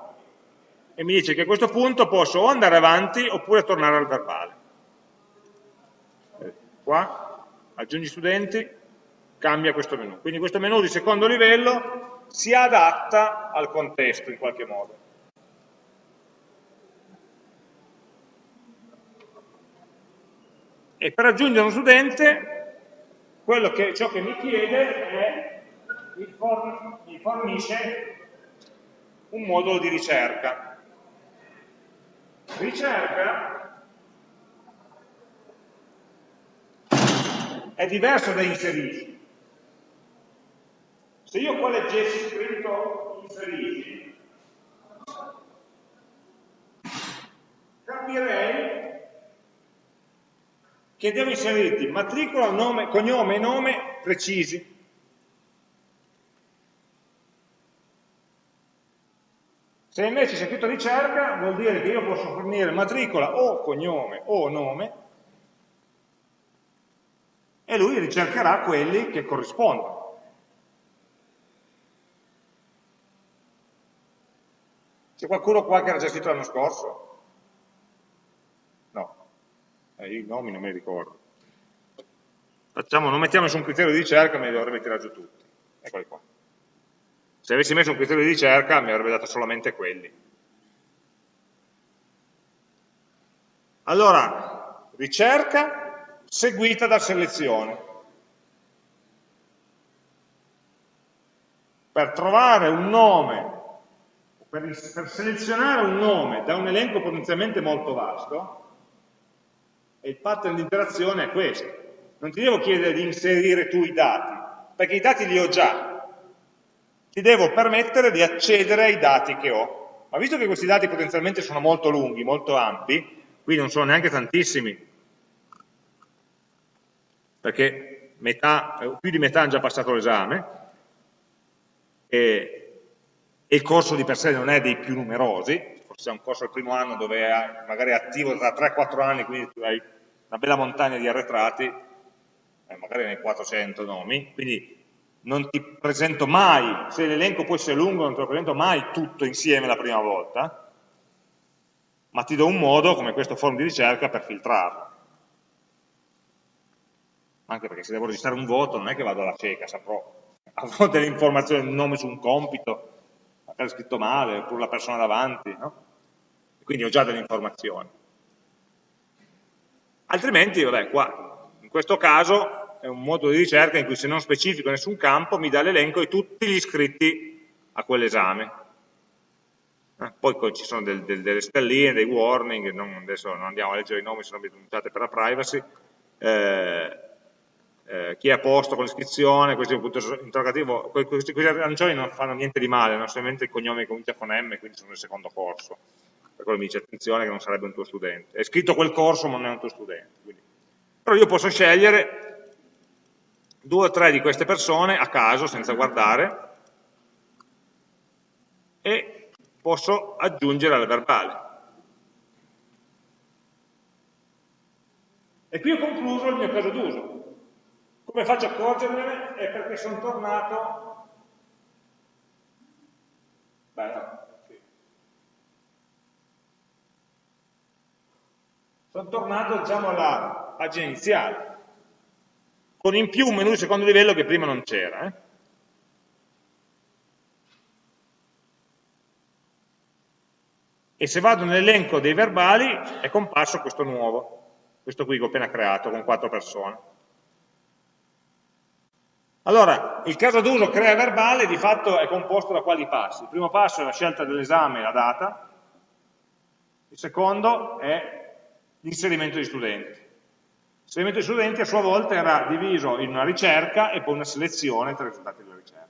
e mi dice che a questo punto posso o andare avanti oppure tornare al verbale. Qua, aggiungi studenti, cambia questo menu. Quindi questo menu di secondo livello si adatta al contesto in qualche modo. E per aggiungere uno studente, che, ciò che mi chiede è, mi fornisce un modulo di ricerca. Ricerca è diverso da inserisci. Se io qua leggessi scritto inserisci, capirei che devo inserirti matricola, nome, cognome e nome precisi. Se invece c'è scritto ricerca, vuol dire che io posso fornire matricola o cognome o nome e lui ricercherà quelli che corrispondono. C'è qualcuno qua che era già iscritto l'anno scorso? No, eh, io i nomi non me li ricordo. Facciamo, non mettiamo nessun criterio di ricerca, me li dovrebbe tirare giù tutti. Eccoli qua. Se avessi messo un criterio di ricerca mi avrebbe dato solamente quelli. Allora, ricerca seguita da selezione. Per trovare un nome per, per selezionare un nome da un elenco potenzialmente molto vasto, il pattern di interazione è questo. Non ti devo chiedere di inserire tu i dati, perché i dati li ho già. Ti devo permettere di accedere ai dati che ho. Ma visto che questi dati potenzialmente sono molto lunghi, molto ampi, qui non sono neanche tantissimi, perché metà, più di metà hanno già passato l'esame, e, e il corso di per sé non è dei più numerosi, forse c'è un corso al primo anno dove è magari attivo da 3-4 anni, quindi hai una bella montagna di arretrati, eh, magari nei 400 nomi, quindi non ti presento mai, se l'elenco poi sia lungo non te lo presento mai tutto insieme la prima volta, ma ti do un modo, come questo form di ricerca, per filtrarlo. Anche perché se devo registrare un voto non è che vado alla cieca, saprò, avrò delle informazioni, un nome su un compito, magari scritto male, oppure la persona davanti, no? quindi ho già delle informazioni. Altrimenti, vabbè, qua, in questo caso, è un modo di ricerca in cui se non specifico nessun campo mi dà l'elenco di tutti gli iscritti a quell'esame. Eh, poi ci sono del, del, delle stelline, dei warning, non, adesso non andiamo a leggere i nomi, sono denunciate per la privacy, eh, eh, chi è a posto con l'iscrizione, questi punto interrogativo, questi, questi arancioni non fanno niente di male, non solamente il cognome comincia con M, quindi sono nel secondo corso, per quello mi dice attenzione che non sarebbe un tuo studente, è scritto quel corso ma non è un tuo studente. Quindi. Però io posso scegliere due o tre di queste persone a caso, senza guardare, e posso aggiungere al verbale. E qui ho concluso il mio caso d'uso. Come faccio a accorgermene? È perché sono tornato... Beh, no, sì. Sono tornato, diciamo, alla pagina iniziale con in più un menu di secondo livello che prima non c'era. Eh? E se vado nell'elenco dei verbali è comparso questo nuovo, questo qui che ho appena creato con quattro persone. Allora, il caso d'uso crea verbale di fatto è composto da quali passi? Il primo passo è la scelta dell'esame e la data, il secondo è l'inserimento di studenti. L'esperimento di studenti a sua volta era diviso in una ricerca e poi una selezione tra i risultati della ricerca.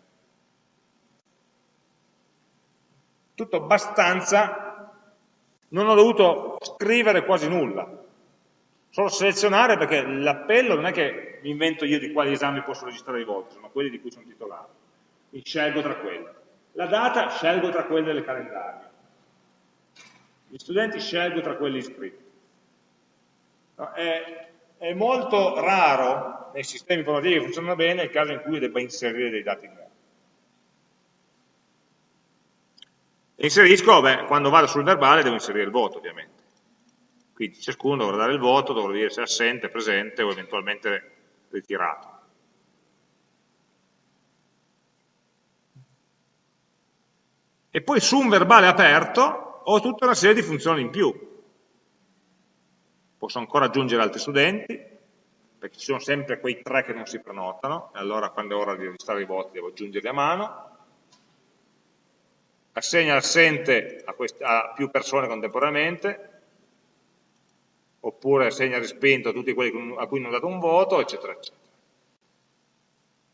Tutto abbastanza, non ho dovuto scrivere quasi nulla, solo selezionare perché l'appello non è che mi invento io di quali esami posso registrare i voti, sono quelli di cui sono titolare, mi scelgo tra quelli. La data scelgo tra quelle del calendario, gli studenti scelgo tra quelli iscritti. No, è molto raro nei sistemi informativi che funzionano bene il caso in cui debba inserire dei dati nuovi. Inserisco, beh, quando vado sul verbale devo inserire il voto ovviamente. Quindi ciascuno dovrà dare il voto, dovrà dire se è assente, presente o eventualmente ritirato. E poi su un verbale aperto ho tutta una serie di funzioni in più posso ancora aggiungere altri studenti, perché ci sono sempre quei tre che non si prenotano, e allora quando è ora di registrare i voti devo aggiungerli a mano, assegna assente a, a più persone contemporaneamente, oppure assegna respinto a tutti quelli a cui non ho dato un voto, eccetera, eccetera.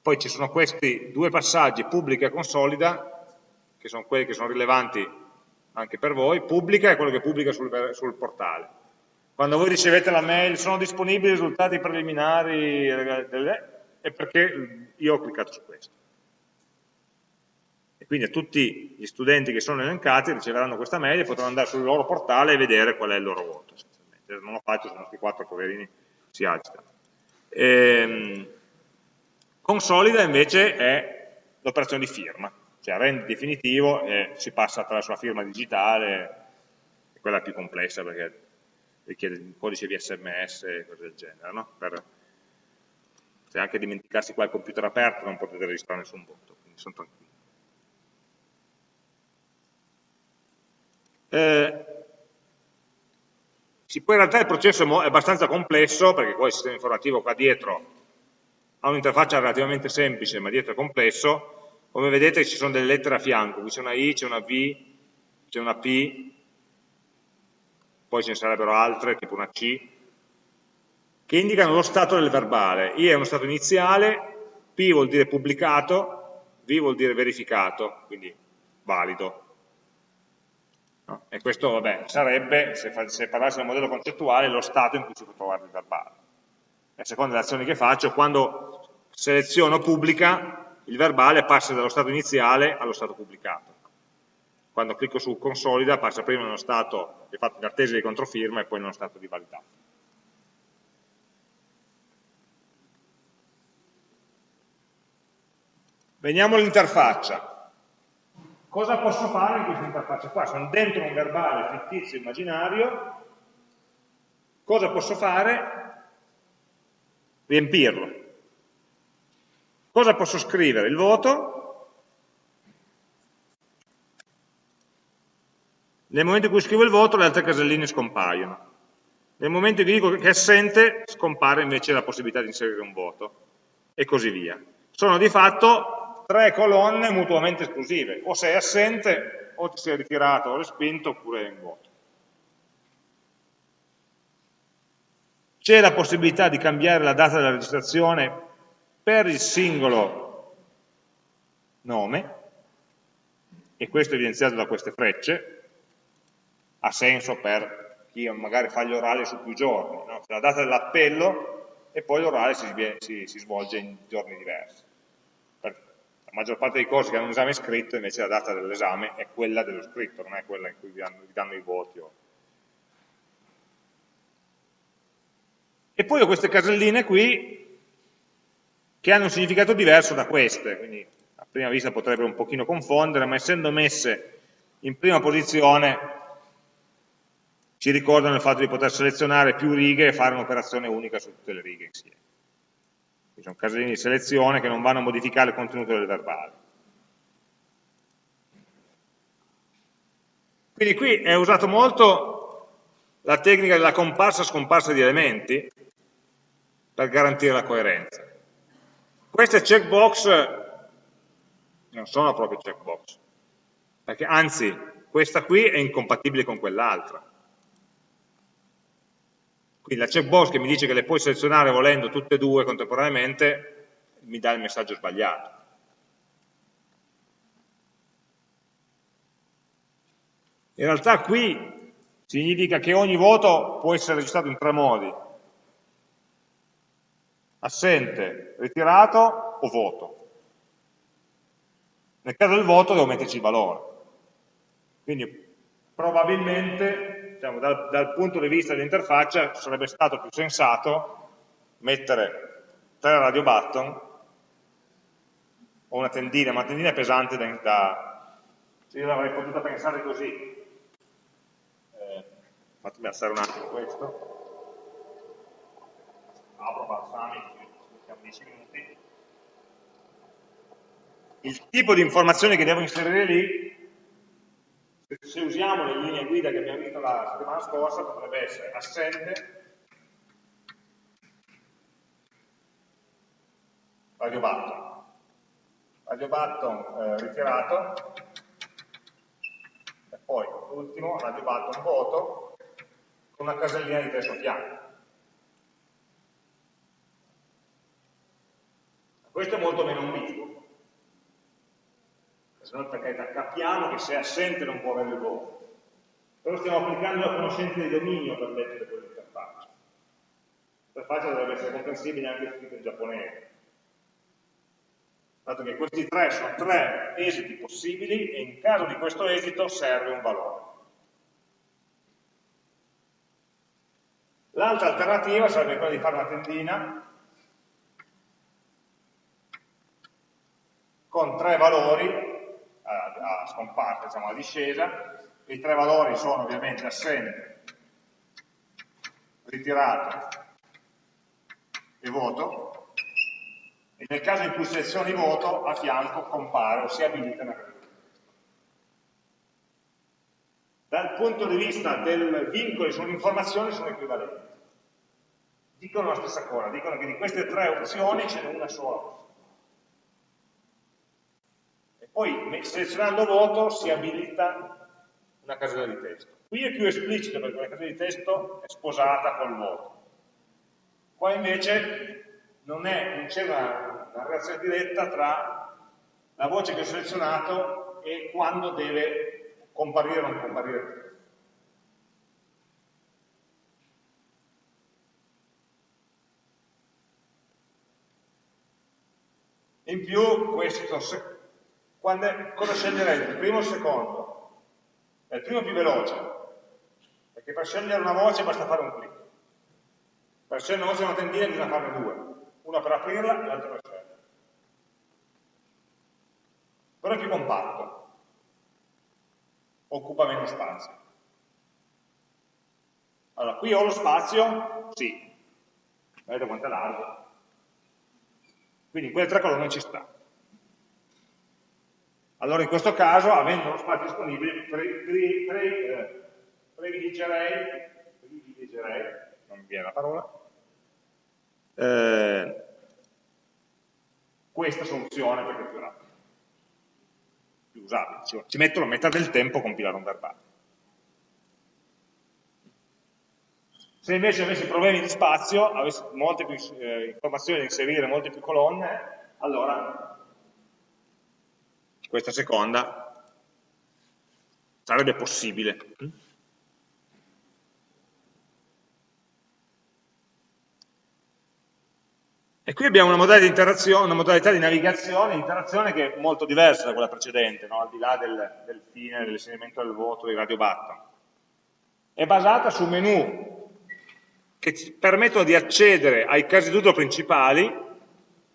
Poi ci sono questi due passaggi, pubblica e consolida, che sono quelli che sono rilevanti anche per voi, pubblica è quello che pubblica sul, sul portale, quando voi ricevete la mail, sono disponibili i risultati preliminari, è perché io ho cliccato su questo. E quindi tutti gli studenti che sono elencati riceveranno questa mail e potranno andare sul loro portale e vedere qual è il loro voto. Non lo faccio, se i nostri quattro poverini si agitano. Ehm, consolida invece è l'operazione di firma, cioè rende definitivo e si passa attraverso la firma digitale, quella più complessa perché richiede un codice di sms e cose del genere, no? per, se anche dimenticarsi qua il computer aperto non potete registrare nessun voto, quindi sono tranquilli. Eh, sì, poi in realtà il processo è abbastanza complesso, perché poi il sistema informativo qua dietro ha un'interfaccia relativamente semplice, ma dietro è complesso, come vedete ci sono delle lettere a fianco, qui c'è una I, c'è una V, c'è una P, poi ce ne sarebbero altre, tipo una C, che indicano lo stato del verbale. I è uno stato iniziale, P vuol dire pubblicato, V vuol dire verificato, quindi valido. No? E questo, vabbè, sarebbe, se, se parlassi del modello concettuale, lo stato in cui si può trovare il verbale. A seconda delle azioni che faccio, quando seleziono pubblica, il verbale passa dallo stato iniziale allo stato pubblicato. Quando clicco su consolida passa prima nello stato che è fatto in attesa di controfirma e poi nello stato di validato. Veniamo all'interfaccia. Cosa posso fare in questa interfaccia qua? Sono dentro un verbale fittizio immaginario, cosa posso fare? Riempirlo. Cosa posso scrivere? Il voto. Nel momento in cui scrivo il voto le altre caselline scompaiono. Nel momento in cui dico che è assente scompare invece la possibilità di inserire un voto e così via. Sono di fatto tre colonne mutuamente esclusive, o sei assente o ti sei ritirato o respinto oppure in vuoto. C'è la possibilità di cambiare la data della registrazione per il singolo nome, e questo è evidenziato da queste frecce, ha senso per chi magari fa gli orali su più giorni, no? la data dell'appello e poi l'orale si, si, si, svolge in giorni diversi. Per la maggior parte dei corsi che hanno un esame scritto, invece la data dell'esame è quella dello scritto, non è quella in cui vi danno, vi danno i voti. E poi ho queste caselline qui che hanno un significato diverso da queste, quindi a prima vista potrebbero un pochino confondere, ma essendo messe in prima posizione ci ricordano il fatto di poter selezionare più righe e fare un'operazione unica su tutte le righe insieme. Quindi sono casellini di selezione che non vanno a modificare il contenuto del verbale. Quindi qui è usato molto la tecnica della comparsa-scomparsa di elementi per garantire la coerenza. Queste checkbox non sono proprio checkbox, perché anzi questa qui è incompatibile con quell'altra. Quindi la checkbox che mi dice che le puoi selezionare volendo tutte e due contemporaneamente mi dà il messaggio sbagliato. In realtà qui significa che ogni voto può essere registrato in tre modi assente, ritirato o voto. Nel caso del voto devo metterci il valore. Quindi probabilmente, diciamo, dal, dal punto di vista dell'interfaccia, sarebbe stato più sensato mettere tre radio button o una tendina, ma una tendina è pesante da... da se io l'avrei potuta pensare così. Eh, fatemi alzare un attimo questo apro balsamico, mettiamo 10 minuti. Il tipo di informazioni che devo inserire lì, se usiamo le linee guida che abbiamo visto la settimana scorsa, potrebbe essere assente, radio button, radio button eh, ritirato, e poi l'ultimo, radio button voto, con una casellina di testo fianco. Questo è molto meno ambiguo. Se no, capiamo che se è assente non può avere il voto. Però stiamo applicando la conoscenza di dominio per leggere quell'interfaccia. L'interfaccia dovrebbe essere comprensibile anche scritto in giapponese. Dato che questi tre sono tre esiti possibili e in caso di questo esito serve un valore. L'altra alternativa sarebbe quella di fare una tendina con tre valori a, scomparsa, diciamo a discesa, i tre valori sono ovviamente assente, ritirato e voto, e nel caso in cui selezioni voto, a fianco compare o si abilita una categoria. Dal punto di vista del vincolo sull'informazione sono equivalenti. Dicono la stessa cosa, dicono che di queste tre opzioni ce n'è una sola poi selezionando voto si abilita una casella di testo. Qui è più esplicito perché la casella di testo è sposata col voto. Qua invece non, c'è una, una relazione diretta tra la voce che ho selezionato e quando deve comparire o non comparire il testo. In più, questo, quando è, cosa sceglierete? Il primo o il secondo? È il primo più veloce, perché per scegliere una voce basta fare un clic. Per scegliere una voce e una tendina bisogna farne due, una per aprirla e l'altra per scegliere. Però è più compatto, occupa meno spazio. Allora, qui ho lo spazio? Sì. Vedete quanto è largo? Quindi in quelle tre colonne ci sta. Allora in questo caso, avendo lo spazio disponibile, eh, privilegerei, privilegerei, non mi viene la parola, eh, questa soluzione perché è più rapida, più usabile. Ci metto la metà del tempo a compilare un verbale. Se invece avessi problemi di spazio, avessi molte più eh, informazioni da inserire, molte più colonne, allora questa seconda sarebbe possibile. E qui abbiamo una modalità di una modalità di navigazione, interazione che è molto diversa da quella precedente, no? al di là del, del fine, dell'inserimento del voto, dei radio button. È basata su menu che ci permettono di accedere ai casi d'uso principali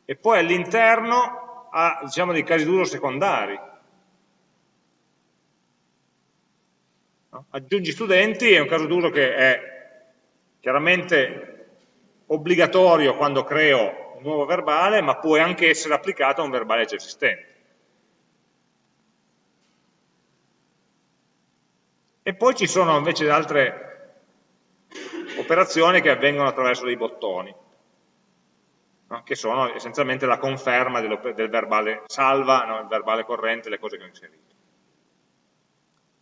e poi all'interno a diciamo, dei casi d'uso secondari. No? Aggiungi studenti è un caso d'uso che è chiaramente obbligatorio quando creo un nuovo verbale, ma può anche essere applicato a un verbale già esistente. E poi ci sono invece altre operazioni che avvengono attraverso dei bottoni, no? che sono essenzialmente la conferma del, verbale salva, no? il verbale corrente, le cose che ho inserito.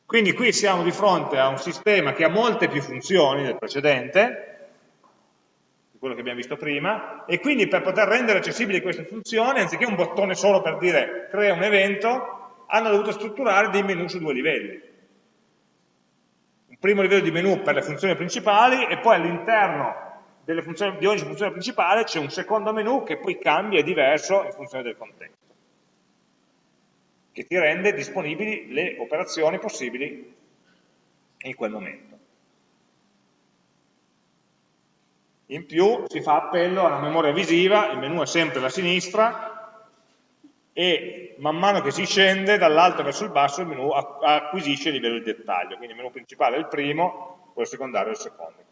Quindi qui siamo di fronte a un sistema che ha molte più funzioni del precedente, di quello che abbiamo visto prima, e quindi per poter rendere accessibili queste funzioni, anziché un bottone solo per dire crea un evento, hanno dovuto strutturare dei menu su due livelli un primo livello di menu per le funzioni principali e poi all'interno di ogni funzione principale c'è un secondo menu che poi cambia, è diverso in funzione del contesto, che ti rende disponibili le operazioni possibili in quel momento. In più si fa appello alla memoria visiva, il menu è sempre alla sinistra, e man mano che si scende dall'alto verso il basso il menu acquisisce il livello di dettaglio, quindi il menu principale è il primo, quello secondario è il secondo.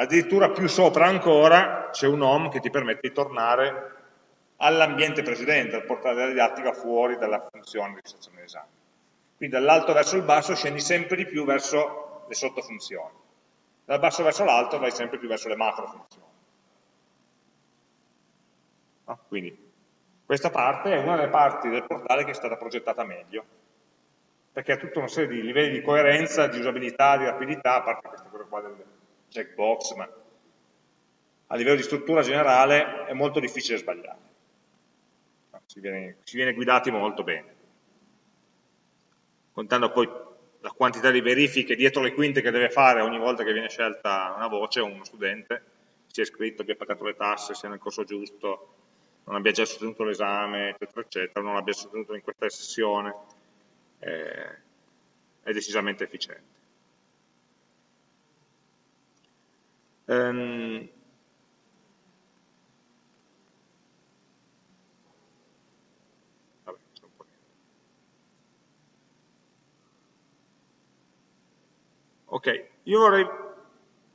Addirittura più sopra ancora c'è un home che ti permette di tornare all'ambiente precedente, al portare della didattica fuori dalla funzione di stazione d'esame. Quindi dall'alto verso il basso scendi sempre di più verso le sottofunzioni, dal basso verso l'alto vai sempre più verso le macrofunzioni. No? Quindi questa parte è una delle parti del portale che è stata progettata meglio, perché ha tutta una serie di livelli di coerenza, di usabilità, di rapidità, a parte questa cosa qua del checkbox, ma a livello di struttura generale è molto difficile sbagliare. Si viene, si viene guidati molto bene. Contando poi la quantità di verifiche dietro le quinte che deve fare ogni volta che viene scelta una voce uno studente, si è iscritto, abbia pagato le tasse, sia nel corso giusto, non abbia già sostenuto l'esame, eccetera, eccetera, non l'abbia sostenuto in questa sessione, eh, è decisamente efficiente. Um, ok, io vorrei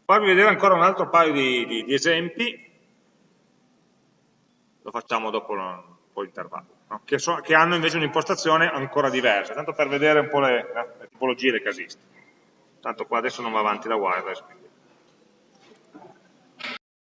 farvi vedere ancora un altro paio di, di, di esempi lo facciamo dopo un po' di intervallo, no? che, so, che, hanno invece un'impostazione ancora diversa, tanto per vedere un po' le, le tipologie e le casistiche. Tanto qua adesso non va avanti la wireless,